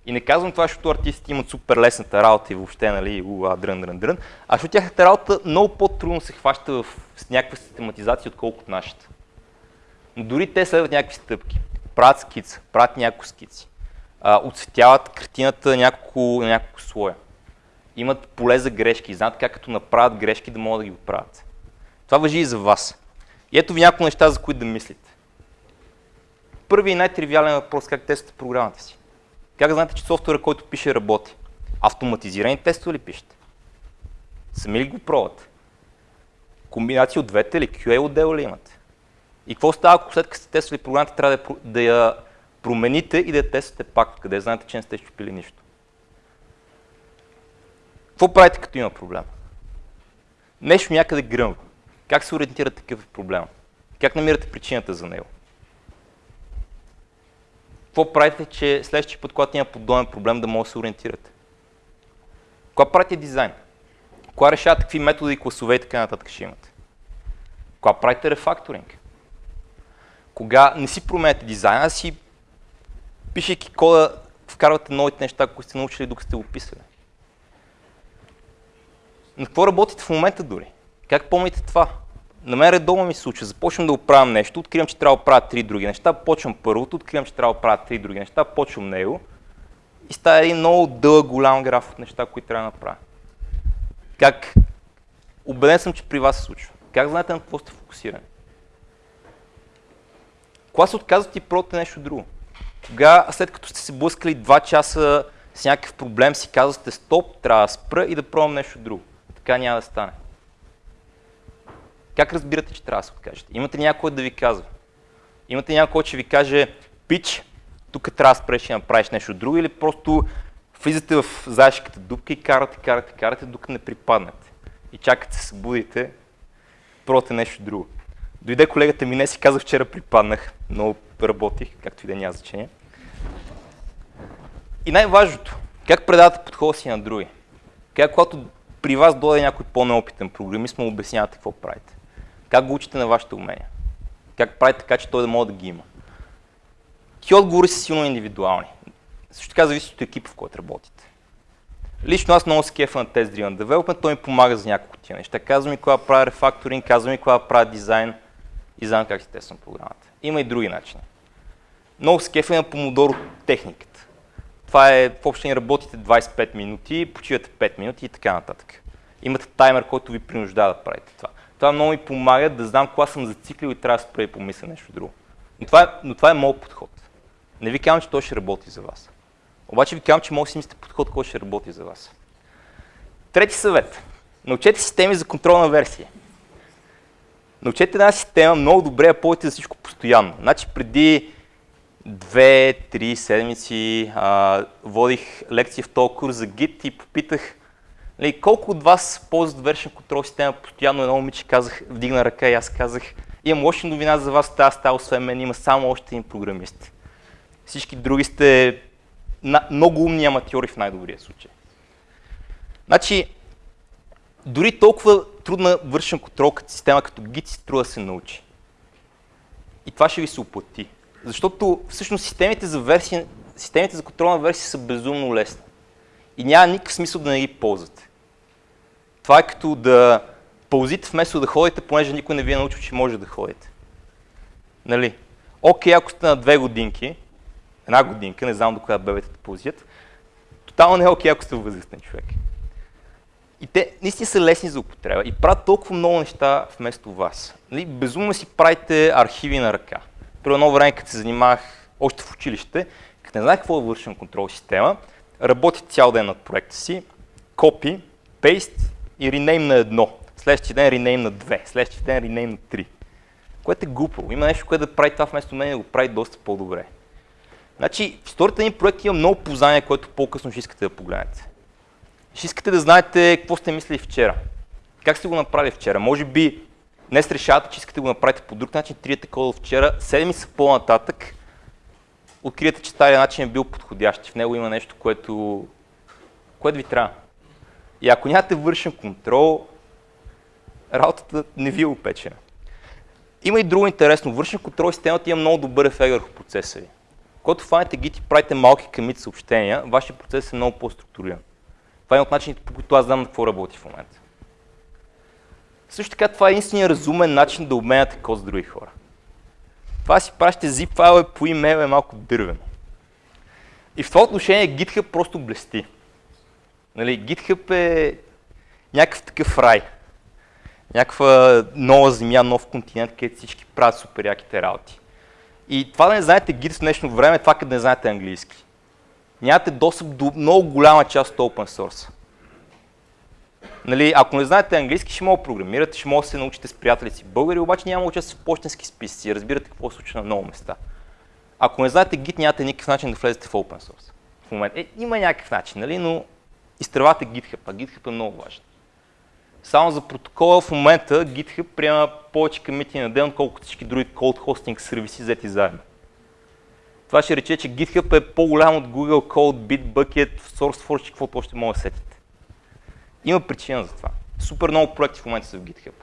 И не казвам това, защото артистите имат супер лесната работа и въобще, нали, уа, дрън, дрън, дрън, а защото тяхната работа много по-трудно се хваща в, с някаква систематизация, отколкото нашата. Но дори те следват някакви стъпки. Правят скица, правят няколко скици. А, отцветяват картината на няколко, няколко слоя. Имат поле за грешки, знаят как като направят грешки да могат да ги оправят. Това въжи и за вас. И ето ви няколко неща, за които да мислите. Първи и най-тривиален въпрос, как тествате програмата си. Как знаете, че софтуера, който пише, работи? Автоматизирани тестове ли пишете? Сами ли го пробвате? Комбинация от двете или QA отдел ли имате? И какво става, ако след като сте тествали програмата, трябва да, да я промените и да я тествате пак, къде знаете, че не сте щупили нищо? Какво правите, като има проблем? Нещо някъде гръмва. Как се ориентирате такъв проблем? Как намирате причината за него? какво правите, че следващия път, когато има подобен проблем, да може да се ориентирате? Кога правите дизайн? Кога решавате какви методи, класове и така нататък ще имате? Кога правите рефакторинг? Кога не си променяте дизайна, а си пишейки кода, вкарвате новите неща, които сте научили, докато сте го писали. На какво работите в момента дори? Как помните това? на мен редовно ми се случва. Започвам да оправям нещо, откривам, че трябва да правя три други неща, почвам първото, откривам, че трябва да правя три други неща, почвам него и става един много дълъг, голям граф от неща, които трябва да направя. Как? Убеден съм, че при вас се случва. Как знаете на какво сте фокусирани? Кога се отказвате и пробвате нещо друго? Кога, след като сте се блъскали два часа с някакъв проблем, си казвате стоп, трябва да спра и да пробвам нещо друго. Така няма да стане. Как разбирате, че трябва да се откажете? Имате някой да ви казва. Имате някой, ще ви каже, пич, тук трябва да спреш и направиш нещо друго или просто влизате в заешката дупка и карате, карате, карате, докато не припаднете. И чакате се събудите, пробвате нещо друго. Дойде колегата ми не си каза, вчера припаднах, много работих, както и да няма значение. И най-важното, как предавате подхода си на други? Как когато при вас дойде някой по-неопитен програмист, му обяснявате какво правите? Как го учите на вашите умения? Как правите така, че той да може да ги има? Ти отговори са силно индивидуални. Също така зависи от екипа, в който работите. Лично аз много се кефа на Test Driven Development, той ми помага за няколко тия неща. Казва ми кога правя рефакторинг, казва ми кога правя дизайн и знам как си тествам програмата. Има и други начини. Много се кефа на помодоро техниката. Това е, в общи работите 25 минути, почивате 5 минути и така нататък. Имате таймер, който ви принуждава да правите това. Това много ми помага да знам кога съм зациклил и трябва да спра и помисля нещо друго. Но това, е, но това е моят подход. Не ви казвам, че той ще работи за вас. Обаче ви казвам, че може да си мислите подход, който ще работи за вас. Трети съвет. Научете системи за контролна версия. Научете една система много добре, а повече за всичко постоянно. Значи преди две-три седмици а, водих лекция в този курс за Git и попитах Нали, колко от вас ползват вершен контрол система постоянно? Едно момиче казах, вдигна ръка и аз казах, имам лоша новина за вас, тази стая, освен мен има само още един програмист. Всички други сте на, много умни аматьори в най-добрия случай. Значи, дори толкова трудна вършен контрол като система като Git си струва да се научи. И това ще ви се оплати. Защото всъщност системите за, версия, системите за контролна версия са безумно лесни. И няма никакъв смисъл да не ги ползвате. Това е като да ползите вместо да ходите, понеже никой не ви е научил, че може да ходите. Нали? Окей, ако сте на две годинки, една годинка, не знам до кога бебете да ползят, тотално не е окей, ако сте възрастен човек. И те наистина са лесни за употреба и правят толкова много неща вместо вас. Нали? Безумно си правите архиви на ръка. При едно време, като се занимавах още в училище, като не знаех какво е вършен контрол система, работих цял ден над проекта си, копи, пейст и ренейм на едно. Следващия ден ренейм на две, следващия ден ренейм на три. Което е глупо. Има нещо, което да прави това вместо мен и да го прави доста по-добре. Значи, в историята ни проект има много познания, което по-късно ще искате да погледнете. Ще искате да знаете какво сте мислили вчера. Как сте го направили вчера? Може би днес решавате, че искате да го направите по друг начин, триете кода вчера, седмица по-нататък, откриете, че стария начин е бил подходящ. В него има нещо, което, което ви трябва. И ако нямате вършен контрол, работата не ви е опечена. Има и друго интересно. Вършен контрол системата има много добър ефект върху процеса ви. Когато фанете Git и правите малки камит съобщения, вашия процес е много по-структуриран. Това е от начините, по които аз знам на какво работи в момента. Също така, това е единствения разумен начин да обменяте код с други хора. Това си пращате zip файлове по имейл е малко дървено. И в това отношение GitHub просто блести. Нали, GitHub е някакъв такъв рай. Някаква нова земя, нов континент, където всички правят супер яките работи. И това да не знаете Git в днешно време, това да не знаете английски. Нямате достъп до много голяма част от open source. Нали, ако не знаете английски, ще мога да програмирате, ще мога да се научите с приятели си българи, обаче няма участ в почтенски списъци. Разбирате какво се случва на много места. Ако не знаете Git, нямате никакъв начин да влезете в open source. В момента. Е, има някакъв начин, нали? но изтревате GitHub, а GitHub е много важен. Само за протокола в момента GitHub приема повече комити на ден, отколкото всички други cold hosting сервиси взети заедно. Това ще рече, че GitHub е по-голям от Google Code, Bitbucket, SourceForge и каквото още може да сетите. Има причина за това. Супер много проекти в момента са в GitHub.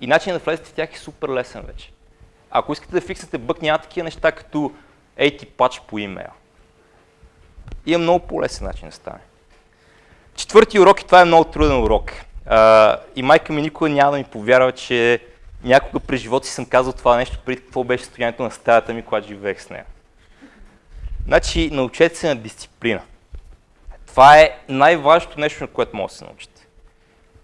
И начинът да влезете в тях е супер лесен вече. Ако искате да фиксате бък, няма такива неща като AT пач по имейл. Има много по-лесен начин да стане. Четвърти урок и това е много труден урок. Uh, и майка ми никога няма да ми повярва, че някога през живота си съм казал това нещо, преди какво беше състоянието на стаята ми, когато живеех с нея. Значи, научете се на дисциплина. Това е най-важното нещо, на което може да се научите.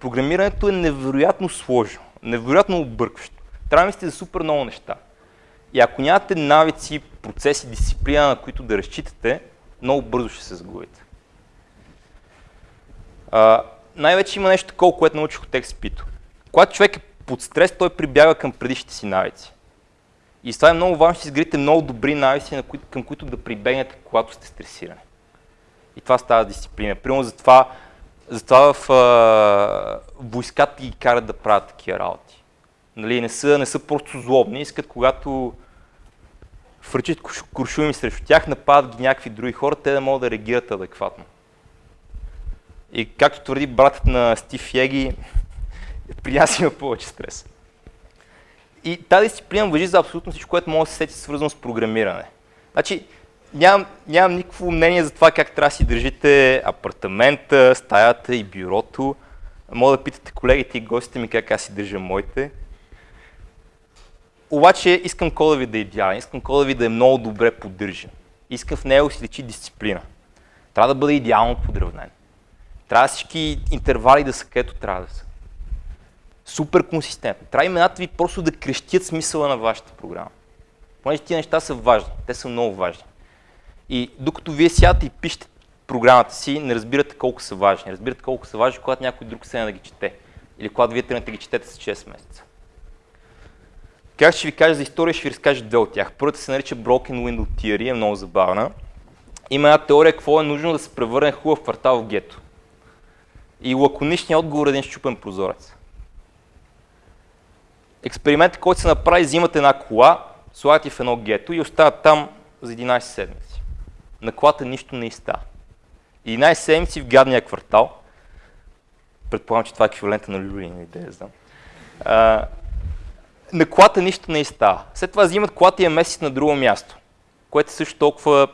Програмирането е невероятно сложно, невероятно объркващо. Трябва да мислите за супер много неща. И ако нямате навици, процеси, дисциплина, на които да разчитате, много бързо ще се загубите. Най-вече има нещо такова, което научих от експито. Когато човек е под стрес, той прибяга към предишните си навици. И това е много важно, че изградите много добри навици, към които да прибегнете, когато сте стресирани. И това става дисциплина. Примерно затова, затова в а, войската ги карат да правят такива работи. Нали, не, са, не са просто злобни, искат когато фръчат куршуми срещу тях, нападат ги някакви други хора, те да могат да реагират адекватно. И както твърди братът на Стив Еги, при нас има повече стрес. И тази дисциплина въжи за абсолютно всичко, което може да се сети свързано с програмиране. Значи, нямам, нямам никакво мнение за това как трябва да си държите апартамента, стаята и бюрото. Мога да питате колегите и гостите ми как аз си държа моите. Обаче искам кода ви да е идеален, искам кода ви да е много добре поддържан. Искам в него си лечи дисциплина. Трябва да бъде идеално подравнен. Трябва всички интервали да са където трябва да са. Супер консистентно. Трябва имената ви просто да крещят смисъла на вашата програма. Понеже тия неща са важни. Те са много важни. И докато вие сядате и пишете програмата си, не разбирате колко са важни. Разбирате колко са важни, когато някой друг се да ги чете. Или когато вие тръгнете да ги четете с 6 месеца. Как ще ви кажа за история, ще ви разкажа две от тях. Първата се нарича Broken Window Theory, е много забавна. Има една теория какво е нужно да се превърне хубав квартал в гето. И лаконичният отговор е един щупен прозорец. Експериментът, който се направи, взимате една кола, слагате в едно гето и остават там за 11 седмици. На колата нищо не изстава. 11 седмици в гадния квартал, Предполагам, че това е еквивалента на люлин или да знам. А, на колата нищо не става. След това взимат колата и я месец на друго място, което е също толкова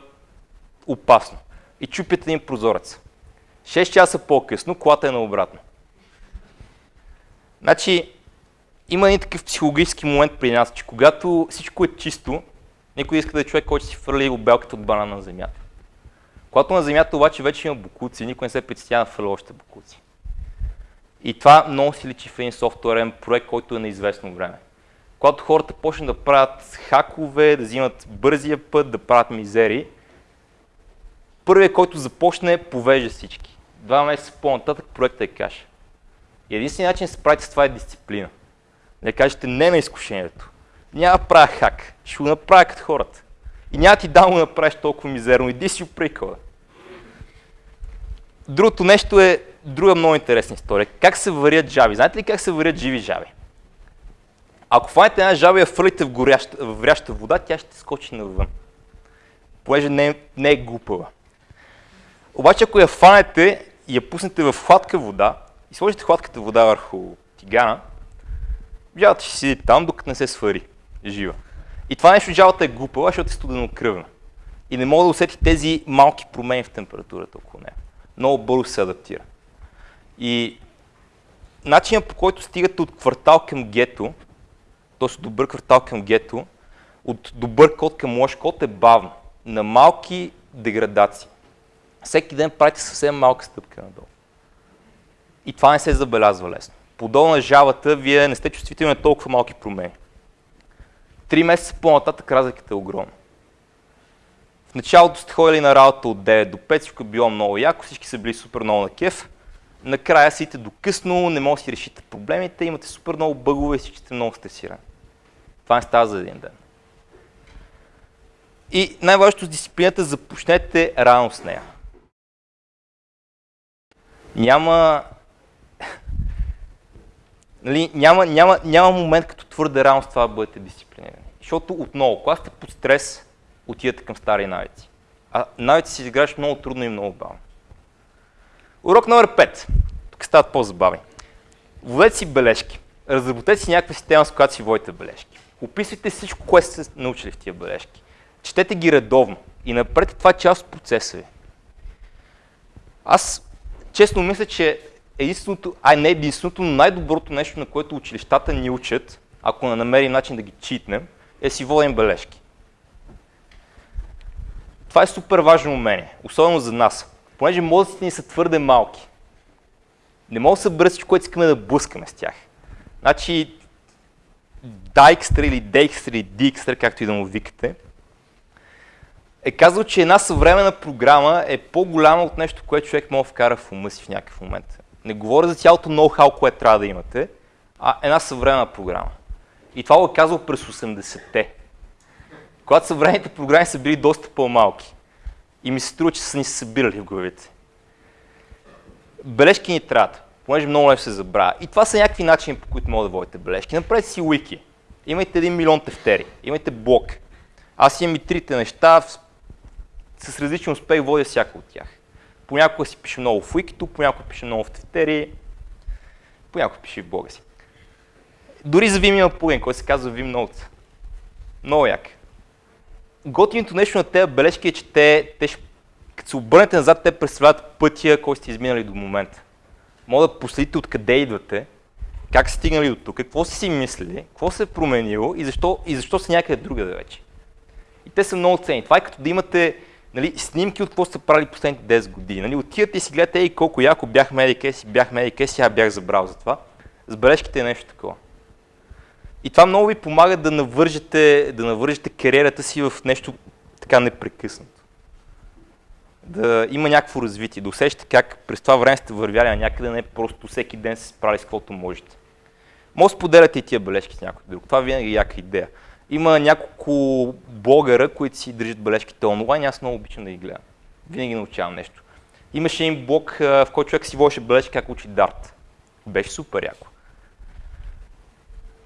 опасно. И чупят един прозорец. 6 часа по-късно колата е наобратно. Значи, има един такъв психологически момент при нас, че когато всичко е чисто, никой иска да е човек, който си фърли обелката от банана на земята. Когато на земята обаче вече има букуци, никой не се притеснява да фърли още букуци. И това много си личи в един софтуерен проект, който е на известно време. Когато хората почнат да правят хакове, да взимат бързия път, да правят мизери, първият, който започне, повежда всички. Два месеца по-нататък проектът е каша. И единственият начин да се справите с това е дисциплина. Да кажете не на изкушението. Няма да правя хак, ще го направя като хората. И няма ти да го направиш толкова мизерно, иди си оприкала. Другото нещо е друга много интересна история. Как се варят жаби? Знаете ли как се варят живи жаби? Ако фанете една жаба и я фърлите в, горяща, в вряща вода, тя ще скочи навън. Понеже не не е глупава. Обаче ако я фанете и я пуснете в хладка вода и сложите хладката вода върху тигана, жабата ще седи там, докато не се свари жива. И това нещо жабата е глупава, защото е студено кръвна. И не мога да усети тези малки промени в температурата около нея. Много бързо се адаптира. И начинът по който стигате от квартал към гето, от добър квартал към гето, от добър код към лош код е бавно, на малки деградации. Всеки ден правите съвсем малка стъпка надолу. И това не се забелязва лесно. Подолу на жавата, вие не сте чувствителни на толкова малки промени. Три месеца по-нататък разликата е огромна. В началото сте ходили на работа от 9 до 5, всичко е било много яко, всички са били супер много на кеф. Накрая сите до късно, не може да си решите проблемите, имате супер много бъгове и всички сте много стресирани. Това не става за един ден. И най-важното с дисциплината, започнете рано с нея. Няма, нали, няма, няма, няма момент като твърде рано с това да бъдете дисциплинирани. Защото отново, когато сте под стрес, отидете към стари навици. А навици си изграждаш много трудно и много бавно. Урок номер 5. Тук стават по-забавни. Водете си бележки. Разработете си някаква система, с която си водите бележки. Описвайте всичко, което сте научили в тия бележки. Четете ги редовно и напред това е част от процеса ви. Аз честно мисля, че единственото, ай не единственото, но най-доброто нещо, на което училищата ни учат, ако не намерим начин да ги читнем, е си водим бележки. Това е супер важно умение, особено за нас, понеже мозъците ни са твърде малки. Не мога да събера всичко, което искаме да блъскаме с тях. Значи, Dijkstra или Dijkstra или Dijkstra, както и да му викате, е казал, че една съвременна програма е по-голяма от нещо, което човек може да вкара в ума си в някакъв момент. Не говоря за цялото ноу-хау, което трябва да имате, а една съвременна програма. И това го е през 80-те. Когато съвременните програми са били доста по-малки. И ми се струва, че са ни се събирали в главите. Бележки ни трябват, понеже много лесно се забравя. И това са някакви начини, по които могат да водите бележки. Направете си wiki. Имайте един милион тефтери. Имайте блок. Аз имам и трите неща, с различен успех водя всяка от тях. Понякога си пише много в Wikito, понякога пише много в тефтери, понякога пише в блога си. Дори за Vim има плагин, който се казва Vim Notes. Много як. Готиното нещо на тези бележки е, че те, те като се обърнете назад, те представляват пътя, който сте изминали до момента. Мога да последите откъде идвате, как сте стигнали до тук, какво сте си мислили, какво се е променило и защо, и защо са някъде другаде вече. И те са много ценни. Това е като да имате нали, снимки от какво сте правили последните 10 години. Нали, отивате и си гледате, ей колко яко бях медикеси, бях медикеси, аз бях забрал за това. С бележките е нещо такова. И това много ви помага да навържете, да навържете кариерата си в нещо така непрекъснато. Да има някакво развитие, да усещате как през това време сте вървяли на някъде, не просто всеки ден се справили с каквото можете. Може да споделяте и тия бележки с някой друг. Това винаги е яка идея. Има няколко блогъра, които си държат бележките онлайн, аз много обичам да ги гледам. Винаги научавам нещо. Имаше един блог, в който човек си водеше бележки как учи дарт. Беше супер яко.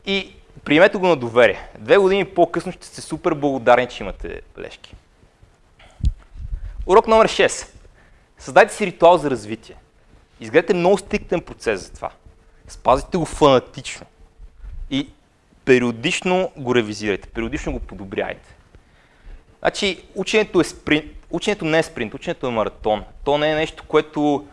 И приемете го на доверие. Две години по-късно ще сте супер благодарни, че имате бележки. Урок номер 6. Създайте си ритуал за развитие. Изгледате много стриктен процес за това. Спазите го фанатично. И периодично го ревизирайте, периодично го подобряйте. Значи, ученето, е спринт, ученето не е спринт, ученето е маратон. То не е нещо, което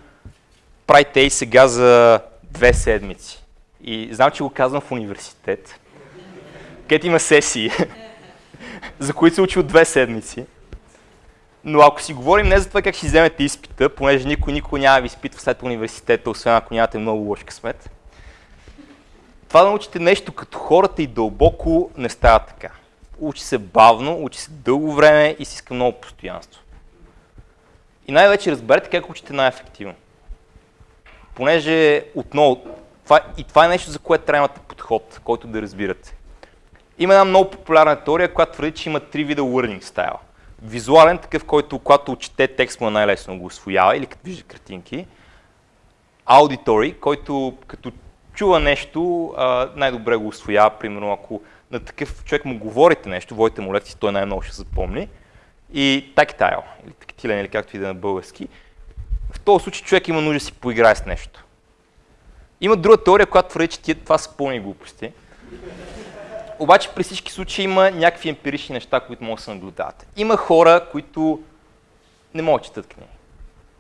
правите и сега за две седмици. И знам, че го казвам в университет, където има сесии, за които се учи от две седмици. Но ако си говорим не за това как ще вземете изпита, понеже никой никой няма ви изпитва след университета, освен ако нямате много лош късмет, това да научите нещо като хората и дълбоко не става така. Учи се бавно, учи се дълго време и си иска много постоянство. И най-вече разберете как учите най-ефективно. Понеже отново, това, и това е нещо, за което трябва да имате подход, който да разбирате. Има една много популярна теория, която твърди, че има три вида learning style. Визуален, такъв, който когато чете текст му е най-лесно го освоява или като вижда картинки. Аудитори, който като чува нещо, най-добре го освоява, примерно ако на такъв човек му говорите нещо, водите му лекции, той най-много ще запомни. И тактайл, или тактилен, или както и да е на български. В този случай човек има нужда да си поиграе с нещо. Има друга теория, която твърди, че това са пълни глупости. Обаче при всички случаи има някакви емпирични неща, които могат да се наблюдават. Има хора, които не могат да четат книги.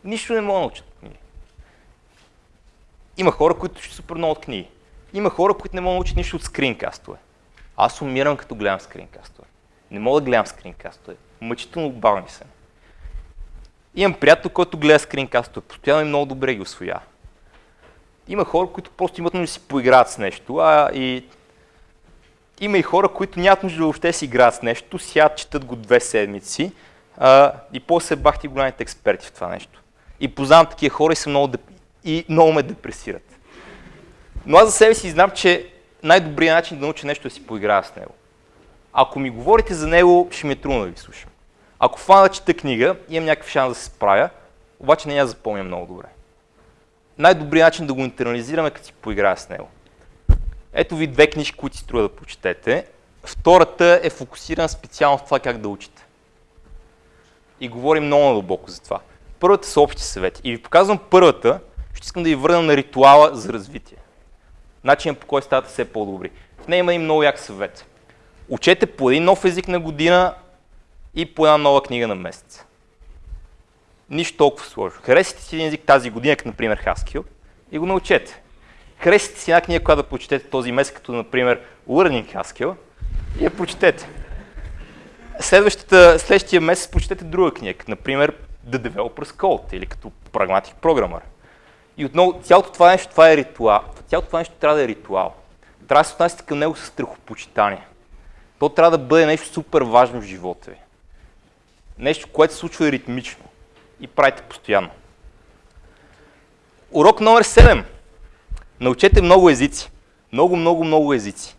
Нищо не могат да научат. Има хора, които ще супер много от книги. Има хора, които не могат да научат нищо от скринкастове. Аз умирам като гледам скринкастове. Не мога да гледам скринкастове. Мъчително бавни се. Имам приятел, който гледа скринкастове. Постоянно и много добре ги освоява. Има хора, които просто имат нужда да си поиграят с нещо, а и има и хора, които нямат нужда да въобще си играят с нещо, сядат, четат го две седмици а, и после бахти голямите експерти в това нещо. И познавам такива хора и, са много, и много ме депресират. Но аз за себе си знам, че най-добрият начин да науча нещо е да си поиграя с него. Ако ми говорите за него, ще ми е трудно да ви слушам. Ако фана чета книга, имам някакъв шанс да се справя, обаче не я запомня много добре. Най-добрият начин да го интернализираме е като си поиграя с него. Ето ви две книжки, които си струва да прочетете. Втората е фокусирана специално в това как да учите. И говорим много надълбоко за това. Първата са общи съвети. И ви показвам първата, искам да ви върна на ритуала за развитие. Начинът по който ставате все по-добри. В нея има и много як съвет. Учете по един нов език на година и по една нова книга на месец. Нищо толкова сложно. Харесайте си един език тази година, като например Haskell, и го научете. Харесайте си една книга, която да прочетете този месец, като например Learning Haskell, и я прочетете. Следващата, следващия месец прочетете друга книга, като например The Developer's Code или като Pragmatic Programmer. И отново, цялото това нещо, това е ритуал. Цялото това нещо трябва да е ритуал. Трябва да се отнасяте към него с страхопочитание. То трябва да бъде нещо супер важно в живота ви. Нещо, което се случва ритмично и правите постоянно. Урок номер 7. Научете много езици. Много, много, много езици.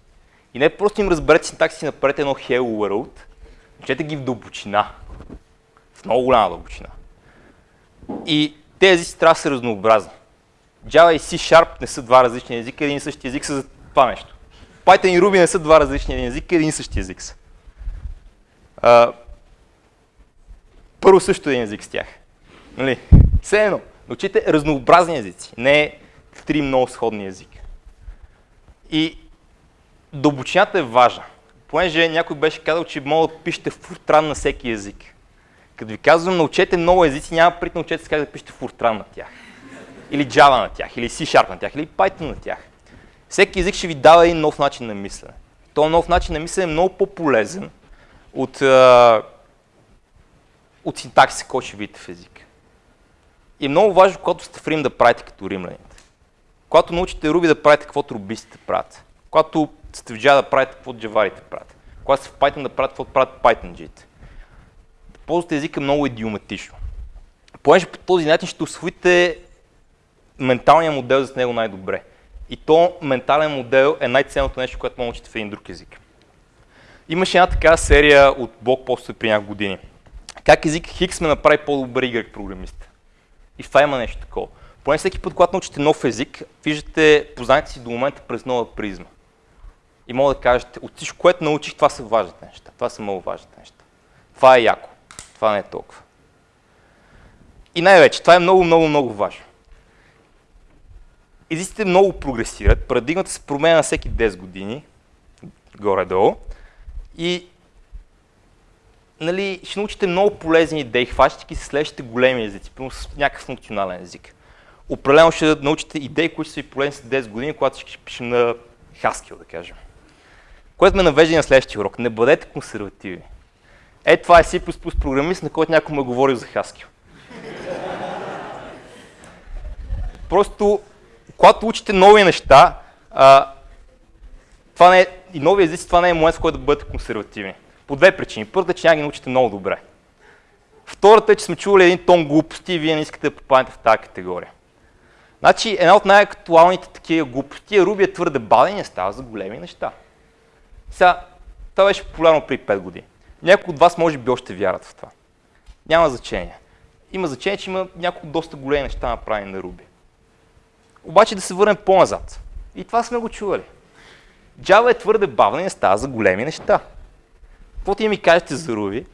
И не просто им разберете синтакси, направете едно Hello World. Научете ги в дълбочина. В много голяма дълбочина. И тези езици трябва да са разнообразни. Java и C Sharp не са два различни езика, един и същи език са за това нещо. Python и Ruby не са два различни езика, един и същи език са. А, първо също един език с тях. Нали? Все едно. Научите разнообразни езици, не три много сходни езика. И дълбочината е важна. Понеже някой беше казал, че мога да пишете фуртран на всеки език. Като ви казвам, научете много езици, няма прит научете как да пишете фуртран на тях. Или Java на тях, или C-Sharp на тях, или Python на тях. Всеки език ще ви дава един нов начин на мислене. Този нов начин на мислене е много по-полезен от, от синтаксиса, който ще видите в език. И е много важно, когато сте в Рим, да правите като римляните. Когато научите Руби да правите каквото рубистите правят. Когато сте в Java да правите каквото джаварите правят. Когато сте в Python да правите каквото правят Python-джите. Да ползвате езика много идиоматично. Понеже по този начин ще освоите менталния модел за него най-добре. И то ментален модел е най-ценното нещо, което може да в един друг език. Имаше една такава серия от блокпостове при няколко години. Как език Хикс ме направи по-добър Y програмист. И това има нещо такова. Поне всеки път, когато научите нов език, виждате познанието си до момента през нова призма. И мога да кажете, от всичко, което научих, това са важните неща. Това са много важните неща. Това е яко. Това не е толкова. И най-вече, това е много, много, много важно. Езиците много прогресират, парадигмата се променя на всеки 10 години, горе-долу, и нали, ще научите много полезни идеи, хващайки се следващите големи езици, примерно с някакъв функционален език. Определено ще научите идеи, които са ви полезни след 10 години, когато ще пишем на Haskell, да кажем. Което ме навежда на следващия урок. Не бъдете консервативи. Е, това е C++ програмист, на който някой ме говорил за Haskell. Просто, когато учите нови неща, а, това не е, и нови езици, това не е момент, в който да бъдете консервативни. По две причини. Първата е, че няма ги научите много добре. Втората е, че сме чували един тон глупости и вие не искате да попаднете в тази категория. Значи, една от най-актуалните такива глупости е Руби е твърде бавен и става за големи неща. Сега, това беше популярно при 5 години. Някои от вас може би още вярват в това. Няма значение. Има значение, че има няколко доста големи неща направени на Руби. Обаче да се върнем по-назад. И това сме го чували. Java е твърде бавна и не става за големи неща. Каквото и ми кажете за Ruby,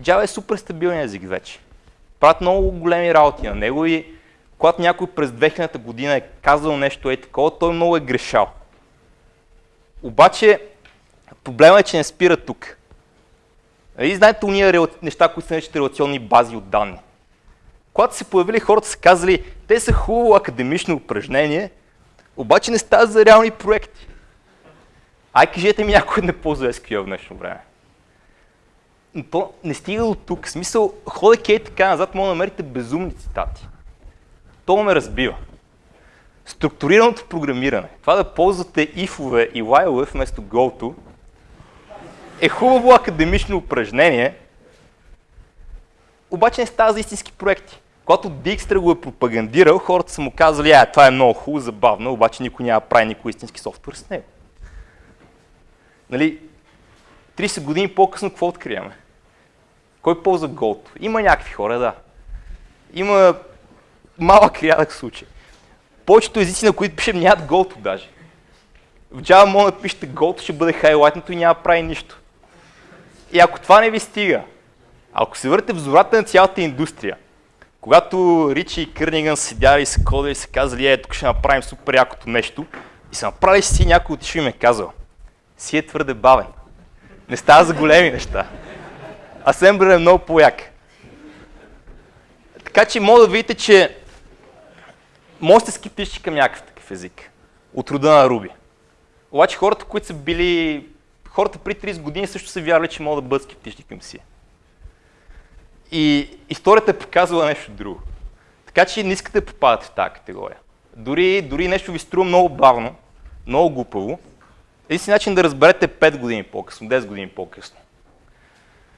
Java е супер стабилен език вече. Правят много големи работи на него и когато някой през 2000 година е казал нещо е такова, той много е грешал. Обаче, проблема е, че не спира тук. Нали знаете уния неща, които са наричат релационни бази от данни? Когато се появили хората са казали, те са хубаво академично упражнение, обаче не стават за реални проекти. Ай, кажете ми някой не ползва SQL в днешно време. Но то не стига до тук. В смисъл, ходейки е така назад, може да намерите безумни цитати. То ме разбива. Структурираното програмиране, това да ползвате if-ове и while вместо go-to, е хубаво академично упражнение, обаче не става за истински проекти. Когато Dijkstra го е пропагандирал, хората са му казали, а, това е много хубаво, забавно, обаче никой няма прави никой истински софтуер с него. Нали, 30 години по-късно какво откриваме? Кой ползва Gold? Има някакви хора, да. Има малък рядък случай. Повечето езици, на които пишем, нямат Gold даже. В Java може да пишете Gold, ще бъде хайлайтното и няма прави нищо. И ако това не ви стига, ако се върнете в зората на цялата индустрия, когато Ричи и Кърниган седяли и са кодили и са казали, е, тук ще направим супер якото нещо, и са направили си някой отишъл и ме е казал, си е твърде бавен. Не става за големи неща. Асемблер е много по-як. Така че мога да видите, че може да скептични към някакъв такъв език. От рода на Руби. Обаче хората, които са били... Хората при 30 години също са вярвали, че могат да бъдат скептични към си. И историята е показвала нещо друго. Така че не искате да попадате в тази категория. Дори, дори нещо ви струва много бавно, много глупаво, един начин да разберете 5 години по-късно, 10 години по-късно.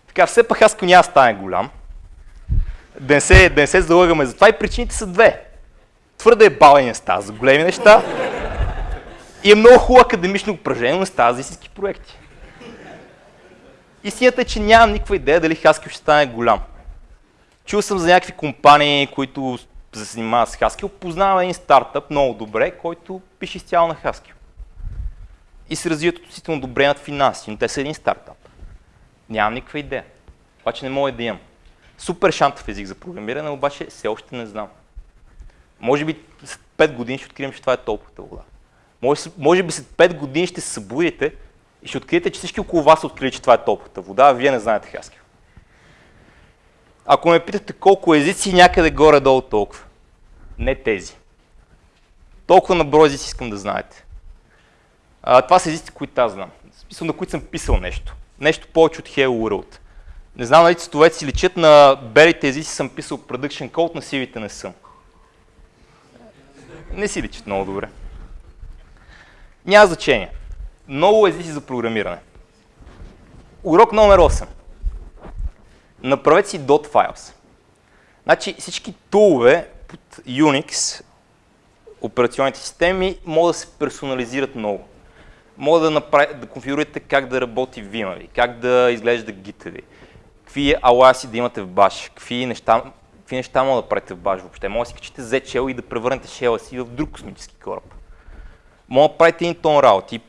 Така, все пак аз няма стане голям. Да не се, да не се залъгаме за това и причините са две. Твърде е бавен не става за големи неща и е много хубаво академично упражнение, но не става за истински проекти. Истината е, че нямам никаква идея дали Haskell ще стане голям. Чул съм за някакви компании, които се занимават с Haskell. Познавам един стартъп много добре, който пише изцяло на Haskell. И се развиват относително добре над финанси, но те са един стартъп. Нямам никаква идея. Обаче не мога да имам. Супер шантов език за програмиране, обаче все още не знам. Може би след 5 години ще открием, че това е топлата вода. Може, може би след 5 години ще се събудите и ще откриете, че всички около вас са открили, че това е топлата вода, а вие не знаете Haskell. Ако ме питате колко езици, някъде горе-долу толкова. Не тези. Толкова на брой езици искам да знаете. А, това са езици, които аз знам. Смисъл, на които съм писал нещо. Нещо повече от Hello World. Не знам дали цветовете си личат на белите езици, съм писал production code, на сивите не съм. Не си личат много добре. Няма значение. Много езици за програмиране. Урок номер 8. Направете си dot files. Значи всички тулове под Unix, операционните системи, могат да се персонализират много. Мога да, направи, да конфигурирате как да работи Vim ви, как да изглежда Git ви, какви аласи да имате в баш, какви неща, какви неща мога да правите в баш въобще. Може да си качите Z-Shell и да превърнете шела си в друг космически кораб. Мога да правите един тон работи.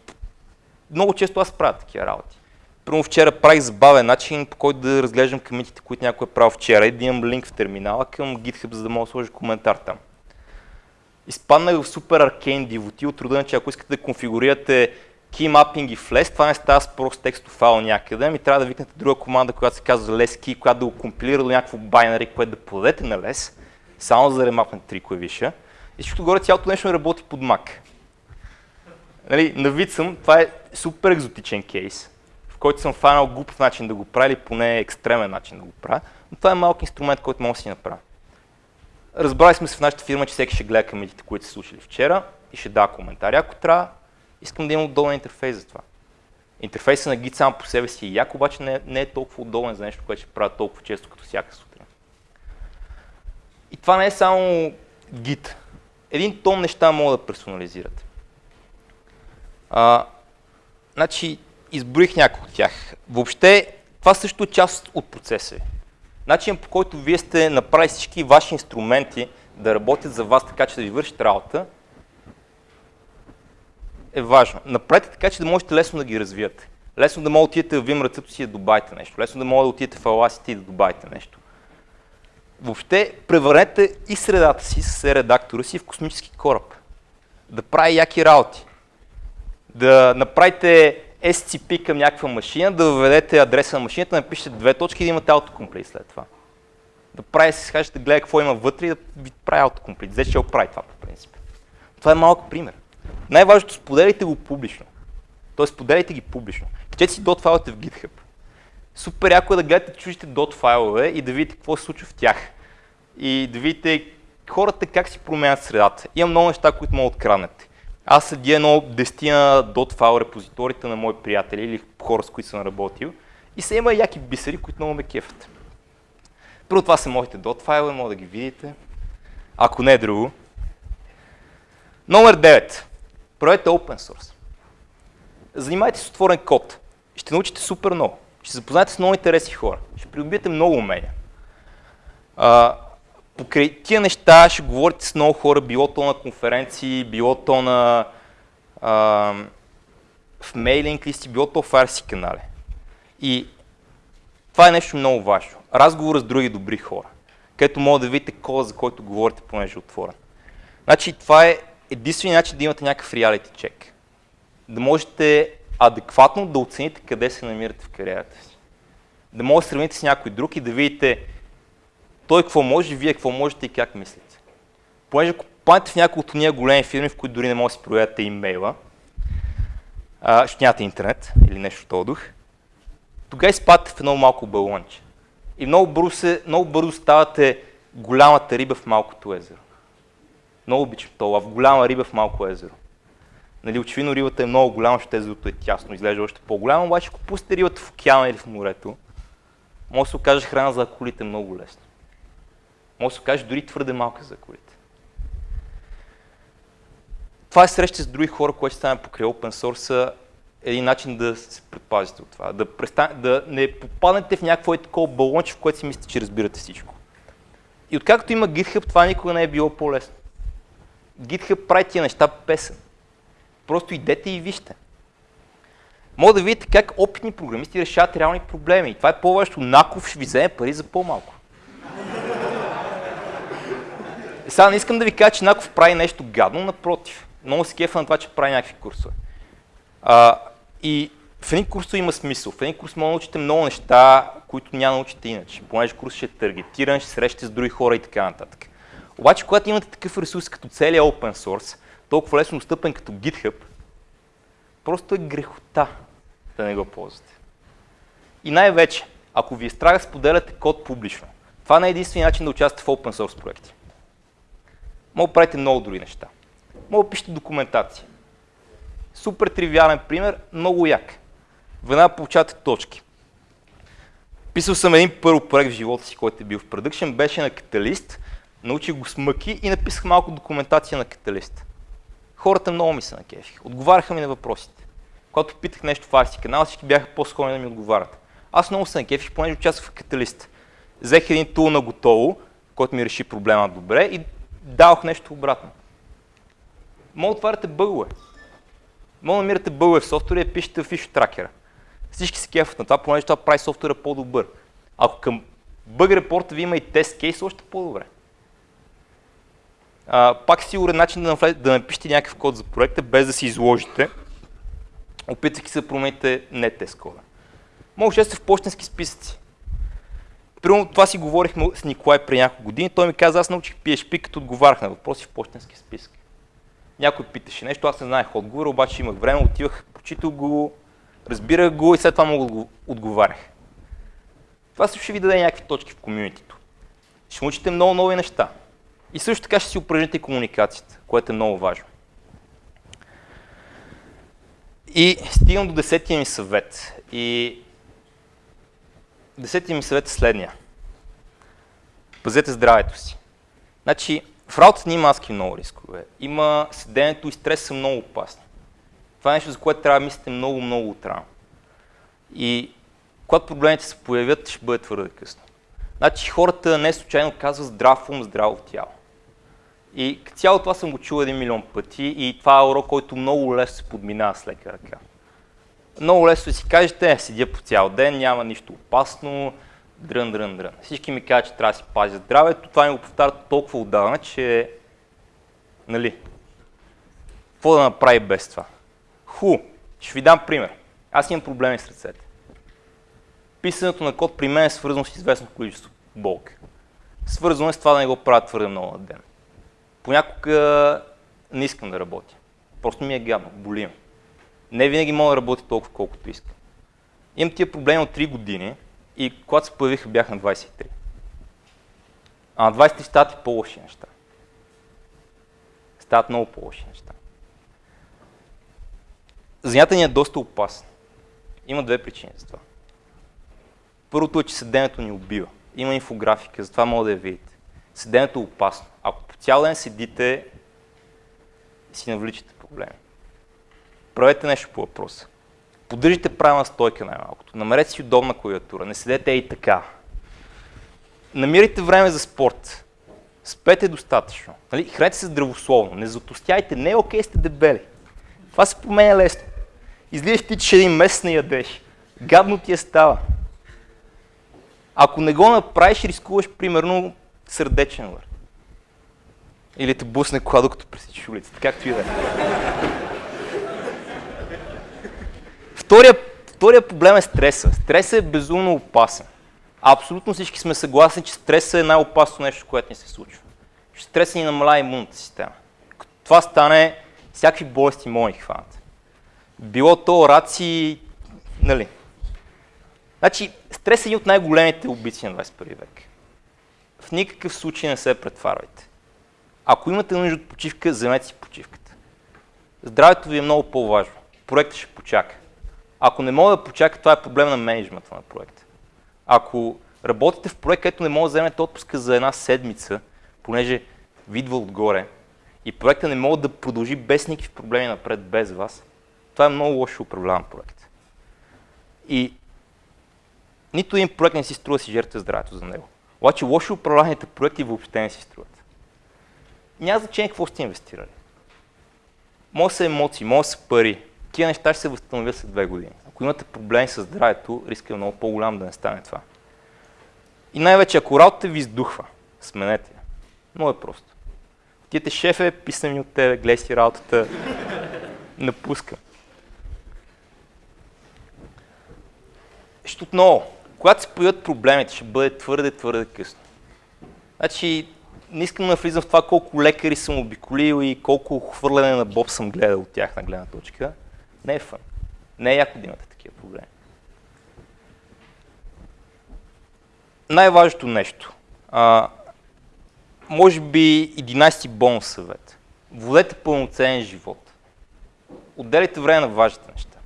Много често аз правя такива работи. Първо вчера правих забавен начин, по който да разглеждам комитите, които някой е правил вчера и да имам линк в терминала към GitHub, за да мога да сложа коментар там. изпаднах в супер аркейн дивоти от рода, че ако искате да конфигурирате key mapping и LESS, това не става с прост текстов файл някъде, ми трябва да викнете друга команда, която се казва LESS която да го компилира до някакво байнари, което да подадете на LESS, само за да ремапнете три клавиша. И всичко горе цялото нещо не работи под Mac. Нали, на вид съм, това е супер екзотичен кейс, който съм фанал глупав начин да го правя или поне екстремен начин да го правя, но това е малък инструмент, който мога да си направя. Разбрали сме се в нашата фирма, че всеки ще гледа камедите, които са случили вчера и ще дава коментари, ако трябва. Искам да имам удобен интерфейс за това. Интерфейсът на Git сам по себе си е як, обаче не, не е толкова удобен за нещо, което ще правя толкова често като всяка сутрин. И това не е само Git. Един тон неща могат да персонализирате. А, значи, изброих някои от тях. Въобще, това също е част от процеса Начинът по който вие сте направили всички ваши инструменти да работят за вас така, че да ви вършат работа, е важно. Направете така, че да можете лесно да ги развиете. Лесно да можете да отидете в ръцето си да добавите нещо. Лесно да можете да отидете в Audacity и да добавите нещо. Въобще, превърнете и средата си с редактора си в космически кораб. Да прави яки работи. Да направите SCP към някаква машина, да въведете адреса на машината, напишете две точки и да имате автокомплит след това. Да прави си, да гледа какво има вътре и да ви прави. Взе ще го прави това по принцип. Това е малък пример. Най-важното, споделяйте го публично. Тоест, споделяйте ги публично. Качете си dot файлите в GitHub. Супер яко е да гледате чуждите dot файлове и да видите какво се случва в тях. И да видите хората как си променят средата. Има много неща, които могат да откраднете. Аз седя едно дестина dot файл репозиторите на мои приятели или хора, с които съм работил и се има яки бисери, които много ме кефят. Първо това са моите dot файлове, може да ги видите. Ако не е друго. Номер 9. Правете open source. Занимайте се с отворен код. Ще научите супер много. Ще запознаете с много интересни хора. Ще придобиете много умения. Покрай тия неща ще говорите с много хора, било то на конференции, било то на а, в мейлинг листи, било то в RC канали. И това е нещо много важно. Разговор с други добри хора, където мога да видите кода, за който говорите, понеже е отворен. Значи това е единственият начин да имате някакъв реалити чек. Да можете адекватно да оцените къде се намирате в кариерата си. Да можете да сравните с някой друг и да видите той какво може, вие какво можете и как мислите. Понеже ако попаднете в някои от ние големи фирми, в които дори не може да си проверяте имейла, а, ще нямате интернет или нещо този дух, тогава изпадате в едно малко балонче. И много бързо, се, много бързо ставате голямата риба в малкото езеро. Много обичам това, в голяма риба в малко езеро. Нали, очевидно рибата е много голяма, защото езерото е тясно, изглежда още по-голямо, обаче ако пустите рибата в океана или в морето, може да се окаже храна за акулите много лесно. Може да се окаже дори твърде малка за акулите. Това е среща с други хора, което стане покрай open source, един начин да се предпазите от това. Да, престан... да не попаднете в някакво такова балонче, в което си мислите, че разбирате всичко. И откакто има GitHub, това никога не е било по-лесно. GitHub прави тия неща песен. Просто идете и вижте. Мога да видите как опитни програмисти решават реални проблеми. И това е по-важно. Наков ще ви вземе пари за по-малко. Сега не искам да ви кажа, че Наков прави нещо гадно, напротив. Много се кефа на това, че прави някакви курсове. А, и в един курс има смисъл. В един курс може да научите много неща, които няма да научите иначе. Понеже курс ще е таргетиран, ще срещате с други хора и така нататък. Обаче, когато имате такъв ресурс като целият open source, толкова лесно достъпен като GitHub, просто е грехота да не го ползвате. И най-вече, ако ви е страх да споделяте код публично, това не е единствения начин да участвате в open source проекти. Мога да правите много други неща. Мога да пишете документация. Супер тривиален пример, много як. Веднага получавате точки. Писал съм един първо проект в живота си, който е бил в продъкшен, беше на каталист, научих го с мъки и написах малко документация на каталист. Хората много ми се накефиха. Отговаряха ми на въпросите. Когато питах нещо в Арси канал, всички бяха по-склонни да ми отговарят. Аз много се накефих, понеже участвах в каталист. Взех един тул на готово, който ми реши проблема добре и дадох нещо обратно. Мога да отваряте бъгове. Мога да намирате бъгове в софтуера и пишете в фиш тракера. Всички се кефат на това, понеже това прави софтуера по-добър. Ако към бъг репорта ви има и тест кейс, още по-добре. Пак сигурен начин да, да напишете някакъв код за проекта, без да си изложите, опитвайки се да промените не тест кода. Може да сте в почтенски списъци. Примерно това си говорихме с Николай преди няколко години. Той ми каза, аз научих PHP, като отговарях на въпроси в почтенски списък. Някой питаше нещо, аз не знаех отговора, обаче имах време, отивах, прочитал го, разбирах го и след това да отговарях. Това също ще ви даде някакви точки в комьюнитито. Ще научите много нови неща. И също така ще си упражните комуникацията, което е много важно. И стигам до десетия ми съвет. И десетия ми съвет е следния. Пазете здравето си. Значи, в работата ни има адски много рискове. Има седенето и стрес са много опасни. Това е нещо, за което трябва да мислите много, много отрано. И когато проблемите се появят, ще бъде твърде късно. Значи хората не случайно казват здрав ум, здраво тяло. И цяло това съм го чул един милион пъти и това е урок, който много лесно се подминава с лека ръка. Много лесно си кажете, седя по цял ден, няма нищо опасно, дрън, дрън, дрън. Всички ми казват, че трябва да си пазя здравето, това ми го повтарят толкова отдавна, че, нали, какво да направи без това? Ху, ще ви дам пример. Аз имам проблеми с ръцете. Писането на код при мен е свързано с известно количество болка. Свързано е с това да не го правя твърде много на ден. Понякога не искам да работя. Просто ми е гадно, боли ме. Не винаги мога да работя толкова колкото искам. Имам тия проблеми от 3 години и когато се появиха бях на 23. А на 23 стават и по-лоши неща. Стават много по-лоши неща. Занята ни е доста опасна. Има две причини за това. Първото е, че седенето ни убива. Има инфографика, затова мога да я видите. Седенето е опасно. Ако по цял ден седите, си навличате проблеми. Правете нещо по въпроса. Поддържите правилна стойка най-малкото. Намерете си удобна клавиатура. Не седете и така. Намирайте време за спорт. Спете достатъчно. Нали? Хранете се здравословно. Не затостяйте. Не е окей сте дебели. Това се променя лесно. Излизаш ти, че един месец не ядеш. Гадно ти е става. Ако не го направиш, рискуваш примерно сърдечен удар. Или те бусне кола, докато пресичаш улицата, както и да е. Втория, втория проблем е стреса. Стресът е безумно опасен. Абсолютно всички сме съгласни, че стресът е най-опасно нещо, което ни се случва. Че стресът ни намаля имунната система. Като това стане, всякакви болести могат да хванат. Било то раци, нали. Значи, стресът е един от най-големите убийци на 21 век. В никакъв случай не се претварвайте. Ако имате нужда от почивка, вземете си почивката. Здравето ви е много по-важно. Проектът ще почака. Ако не мога да почака, това е проблем на менеджмента на проекта. Ако работите в проект, където не може да вземете отпуска за една седмица, понеже видва отгоре, и проекта не може да продължи без никакви проблеми напред, без вас, това е много лошо управляван проект. И нито един проект не си струва си жертва здравето за него. Обаче лошо управляваните проекти въобще не си струват няма значение какво сте инвестирали. Може са емоции, може са пари. Тия неща ще се възстановят след две години. Ако имате проблеми с здравето, риска е много по-голям да не стане това. И най-вече, ако работата ви издухва, сменете я. Много е просто. Тиете шефе, писани от тебе, гледай си работата, напуска. Ще отново, когато се появят проблемите, ще бъде твърде, твърде късно. Значи, не искам да влизам в това колко лекари съм обиколил и колко хвърляне на боб съм гледал от тях на гледна точка. Не е фън. Не е яко да имате такива проблеми. Най-важното нещо. А, може би 11-ти бонус съвет. Водете пълноценен живот. Отделяйте време на важните неща.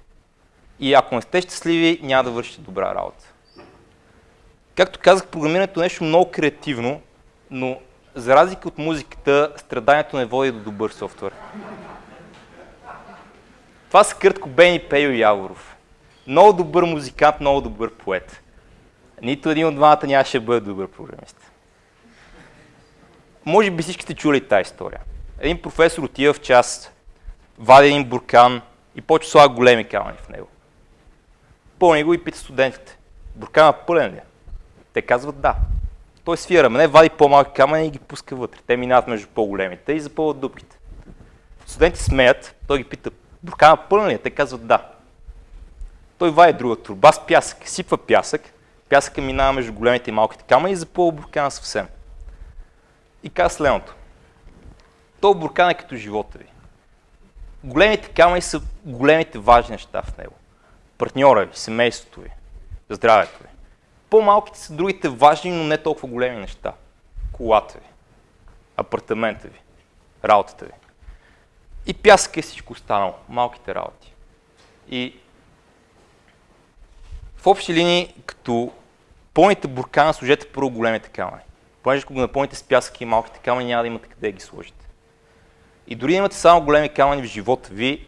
И ако не сте щастливи, няма да вършите добра работа. Както казах, програмирането е нещо много креативно, но за разлика от музиката, страданието не води до добър софтуер. Това са кратко Бени Пейо Яворов. Много добър музикант, много добър поет. Нито един от двамата нямаше да бъде добър програмист. Може би всички сте чули тази история. Един професор отива в час, вади един буркан и почва слага големи камъни в него. Пълни го и пита студентите. Буркана пълен ли е? Те казват да. Той свия рамене, вади по-малки камъни и ги пуска вътре. Те минават между по-големите и запълват дупките. Студенти смеят, той ги пита, буркана пълна ли? Те казват да. Той вади друга турба с пясък, сипва пясък, пясъка минава между големите и малките камъни и запълва буркана съвсем. И казва следното. То буркан е като живота ви. Големите камъни са големите важни неща в него. Партньора ви, семейството ви, здравето ви. По-малките са другите важни, но не толкова големи неща. Колата ви, апартамента ви, работата ви. И пясък е всичко останало, малките работи. И в общи линии, като пълните буркана, сложете първо големите камъни. Понеже ако го напълните с пясък и малките камъни, няма да имате къде да ги сложите. И дори да имате само големи камъни в живота ви,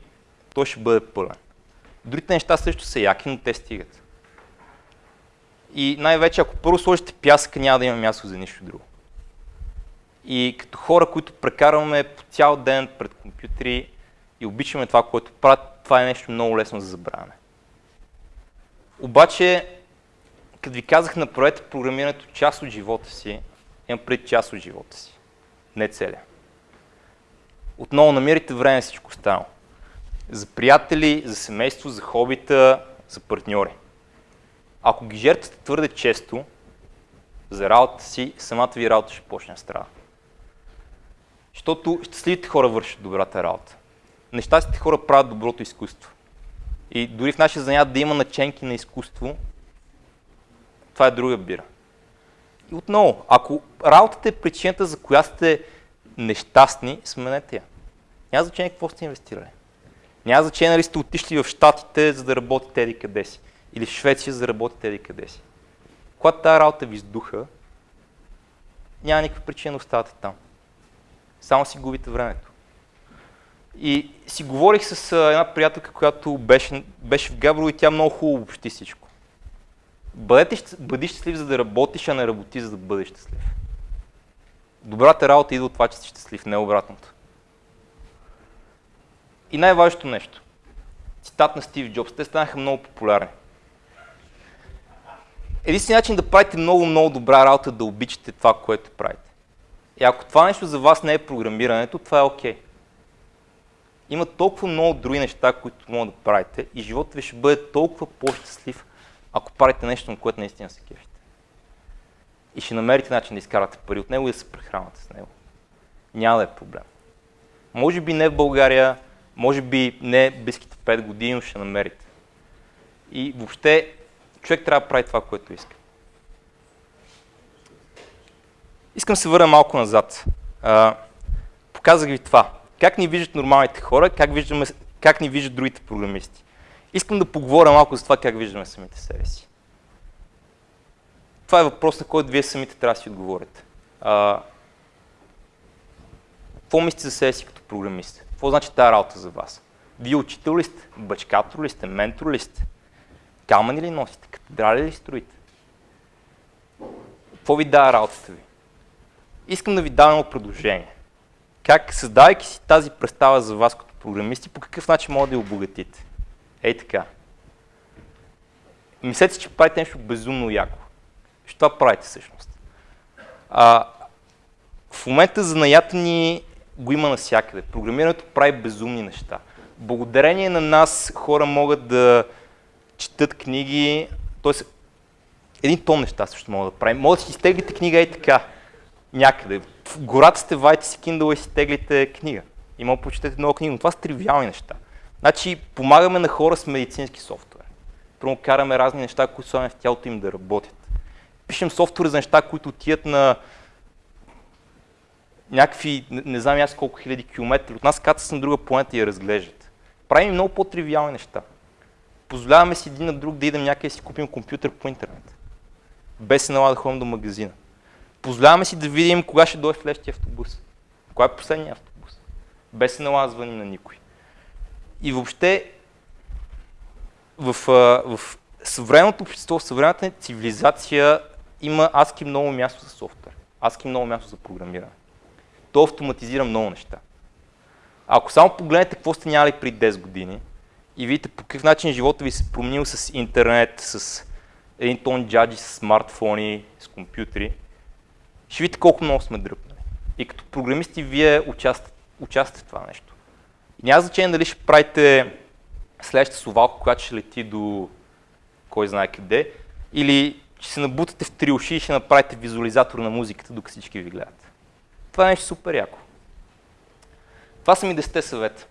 той ще бъде пълен. Другите неща също са яки, но те стигат. И най-вече, ако първо сложите пясъка, няма да има място за нищо друго. И като хора, които прекарваме по цял ден пред компютри и обичаме това, което правят, това е нещо много лесно за забравяне. Обаче, като ви казах, направете програмирането част от живота си, имам пред част от живота си, не целия. Отново намерите време всичко останало. За приятели, за семейство, за хобита, за партньори. Ако ги жертвате твърде често за работата си, самата ви работа ще почне да страда. Защото щастливите хора вършат добрата работа. Нещастите хора правят доброто изкуство. И дори в нашия занят да има наченки на изкуство, това е друга бира. И отново, ако работата е причината, за която сте нещастни, сменете я. Няма значение какво сте инвестирали. Няма значение нали сте отишли в Штатите, за да работите еди къде си. Или в Швеция, за да работите еди къде си. Когато тази работа ви издуха, няма никаква причина да оставате там. Само си губите времето. И си говорих с една приятелка, която беше, беше в Габрово и тя много хубаво обобщи всичко. Бъдете, бъди щастлив, за да работиш, а не работи, за да бъдеш щастлив. Добрата работа идва от това, че си щастлив, не обратното. И най-важното нещо. Цитат на Стив Джобс. Те станаха много популярни. Единственият начин да правите много, много добра работа, да обичате това, което правите. И ако това нещо за вас не е програмирането, това е окей. Okay. Има толкова много други неща, които могат да правите и животът ви ще бъде толкова по-щастлив, ако правите нещо, на което наистина се кефите. И ще намерите начин да изкарате пари от него и да се прехранвате с него. Няма да е проблем. Може би не в България, може би не близките 5 години, но ще намерите. И въобще човек трябва да прави това, което иска. Искам да се върна малко назад. А, показах ви това. Как ни виждат нормалните хора, как, виждаме, как ни виждат другите програмисти. Искам да поговоря малко за това как виждаме самите себе си. Това е въпрос, на който вие самите трябва да си отговорите. А, какво мислите за себе си като програмист? Какво значи тази работа за вас? Вие учител ли сте? Бачкатор ли сте? Ментор ли сте? Камъни ли носите? Катедрали ли строите? Какво ви дава работата ви? Искам да ви дам едно предложение. Как, създавайки си тази представа за вас като програмисти, по какъв начин може да я обогатите? Ей така. Мислете, че правите нещо безумно яко. Що това правите всъщност? А, в момента занаята ни го има навсякъде. Програмирането прави безумни неща. Благодарение на нас хора могат да четат книги, т.е. един тон неща също могат да правим. Може да си изтеглите книга и така, някъде. В гората сте, вайте си Kindle и си теглите книга. И може да почетете много книги, но това са тривиални неща. Значи, помагаме на хора с медицински софтуер. Първо караме разни неща, които са в тялото им да работят. Пишем софтуер за неща, които отият на някакви, не, не знам аз колко хиляди километри от нас, кацат на друга планета и я разглеждат. Правим много по-тривиални неща. Позволяваме си един на друг да идем някъде и си купим компютър по интернет. Без се налага да ходим до магазина. Позволяваме си да видим кога ще дойде следващия автобус. Кога е последния автобус. Без звъним на никой. И въобще в, в съвременното общество, в съвременната цивилизация има адски много място за софтуер. Адски много място за програмиране то автоматизира много неща. Ако само погледнете какво сте нямали при 10 години и видите по какъв начин живота ви се променил с интернет, с един тон джаджи, с смартфони, с компютри, ще видите колко много сме дръпнали. И като програмисти вие участвате, участвате в това нещо. И няма значение дали ще правите следващата совалка, която ще лети до кой знае къде, или ще се набутате в три уши и ще направите визуализатор на музиката, докато всички ви гледат. Това е нещо супер яко. Това са ми 10 съвета.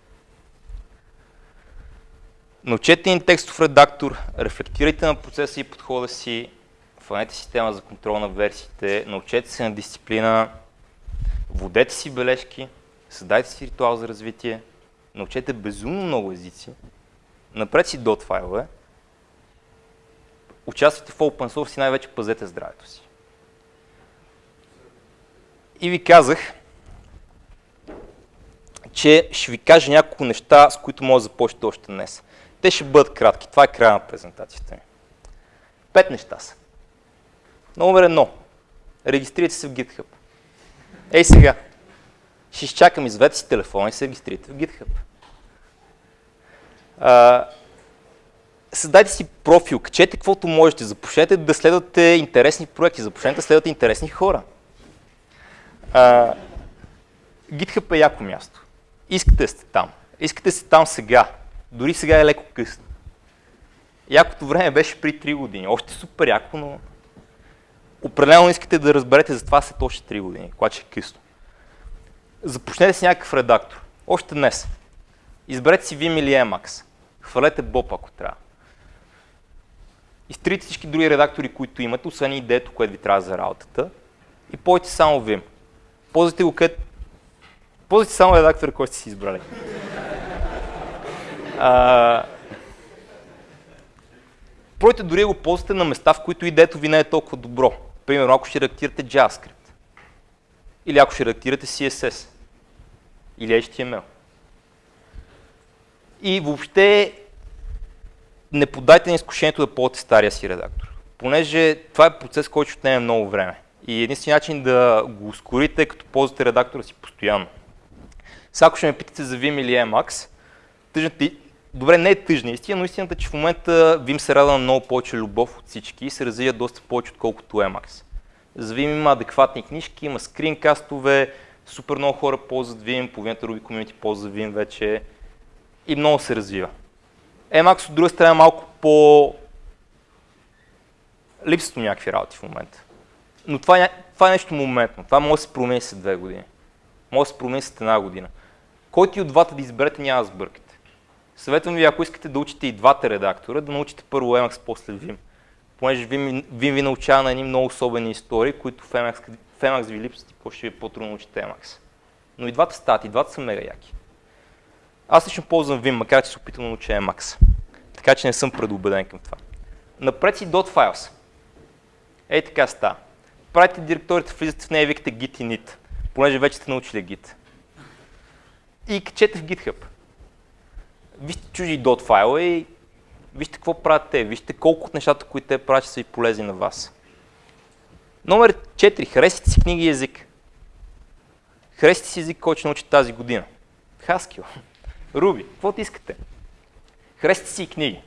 Научете един текстов редактор, рефлектирайте на процеса и подхода си, фанете система за контрол на версиите, научете се на дисциплина, водете си бележки, създайте си ритуал за развитие, научете безумно много езици, напред си dot файлове, участвайте в open source и най-вече пазете здравето си. И ви казах, че ще ви кажа няколко неща, с които може да започнете още днес. Те ще бъдат кратки. Това е края на презентацията ми. Пет неща са. Номер едно. Регистрирайте се в GitHub. Ей сега. Ще изчакам, изведете си телефона и се регистрирайте в GitHub. А, създайте си профил, качете каквото можете, започнете да следвате интересни проекти, започнете да следвате интересни хора. А, GitHub е яко място. Искате сте там. Искате сте там сега. Дори сега е леко късно. Якото време беше при 3 години. Още супер яко, но определено искате да разберете за това след още 3 години, когато е късно. Започнете с някакъв редактор. Още днес. Изберете си Vim или Emacs. Хвалете Bob, ако трябва. Изтрите всички други редактори, които имате, освен идеето, което ви трябва за работата. И ползвайте само Vim. Ползвайте го където... Ползвайте само редактора, който сте си избрали. А... Пройте дори го ползвате на места, в които идеето ви не е толкова добро. Примерно, ако ще редактирате JavaScript. Или ако ще редактирате CSS. Или HTML. И въобще не подайте на изкушението да ползвате стария си редактор. Понеже това е процес, който ще отнеме много време. И единствен начин да го ускорите е като ползвате редактора си постоянно. Сега ако ще ме питате за Vim или Emacs, тъжната, добре, не е тъжна истина, но истината е, че в момента Vim се рада на много повече любов от всички и се развива доста повече, отколкото Emacs. За Vim има адекватни книжки, има скринкастове, супер много хора ползват Vim, половината Ruby Community ползва Vim вече и много се развива. Emacs от друга страна е малко по... Липсват някакви работи в момента. Но това е, това е нещо моментно. Това може да се промени след две години. Може да се промени след една година. Който и от двата да изберете, няма да сбъркате. Съветвам ви, ако искате да учите и двата редактора, да научите първо Emacs, после Vim. Понеже Vim, Vim ви научава на едни много особени истории, които в Emacs, в Emacs ви липсват и после ще ви е по-трудно научите Emacs. Но и двата стават, и двата са мега яки. Аз лично ползвам Vim, макар че се опитвам да науча Emacs. Така че не съм предубеден към това. Напред си .files. Ей така става. Правите директорите, влизате в нея и викате git init, понеже вече сте научили git. И качете в GitHub. Вижте чужи dot файла и вижте какво правят те, вижте колко от нещата, които те правят, са и полезни на вас. Номер 4. Харесите си книги и език. Харесите си език, който ще научите тази година. Haskell. Руби, каквото искате. Харесате си книги.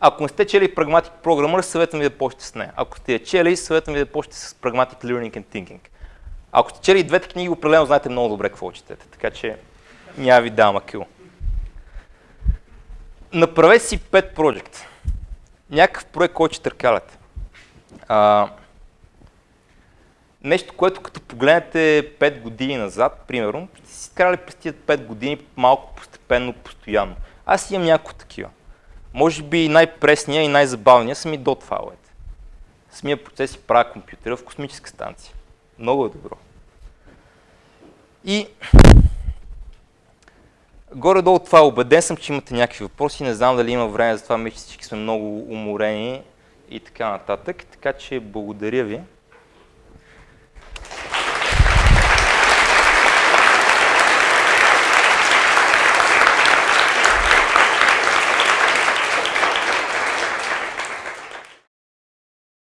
Ако не сте чели Pragmatic Programmer, съветвам ви да почнете с нея. Ако сте я чели, съветвам ви да почнете с Pragmatic Learning and Thinking. Ако сте чели двете книги, определено знаете много добре какво четете, така че няма ви дам акил. Направете си pet project. Някакъв проект, който ще търкаляте. А, нещо, което като погледнете 5 години назад, примерно, сте си карали през тези 5 години малко постепенно, постоянно. Аз имам няколко такива. Може би най-пресния и най-забавният са ми dot файловете. Самия процес си правя компютъра в космическа станция. Много е добро. И горе-долу това убеден съм, че имате някакви въпроси. Не знам дали има време за това, мисля, че всички сме много уморени и така нататък. Така че благодаря ви.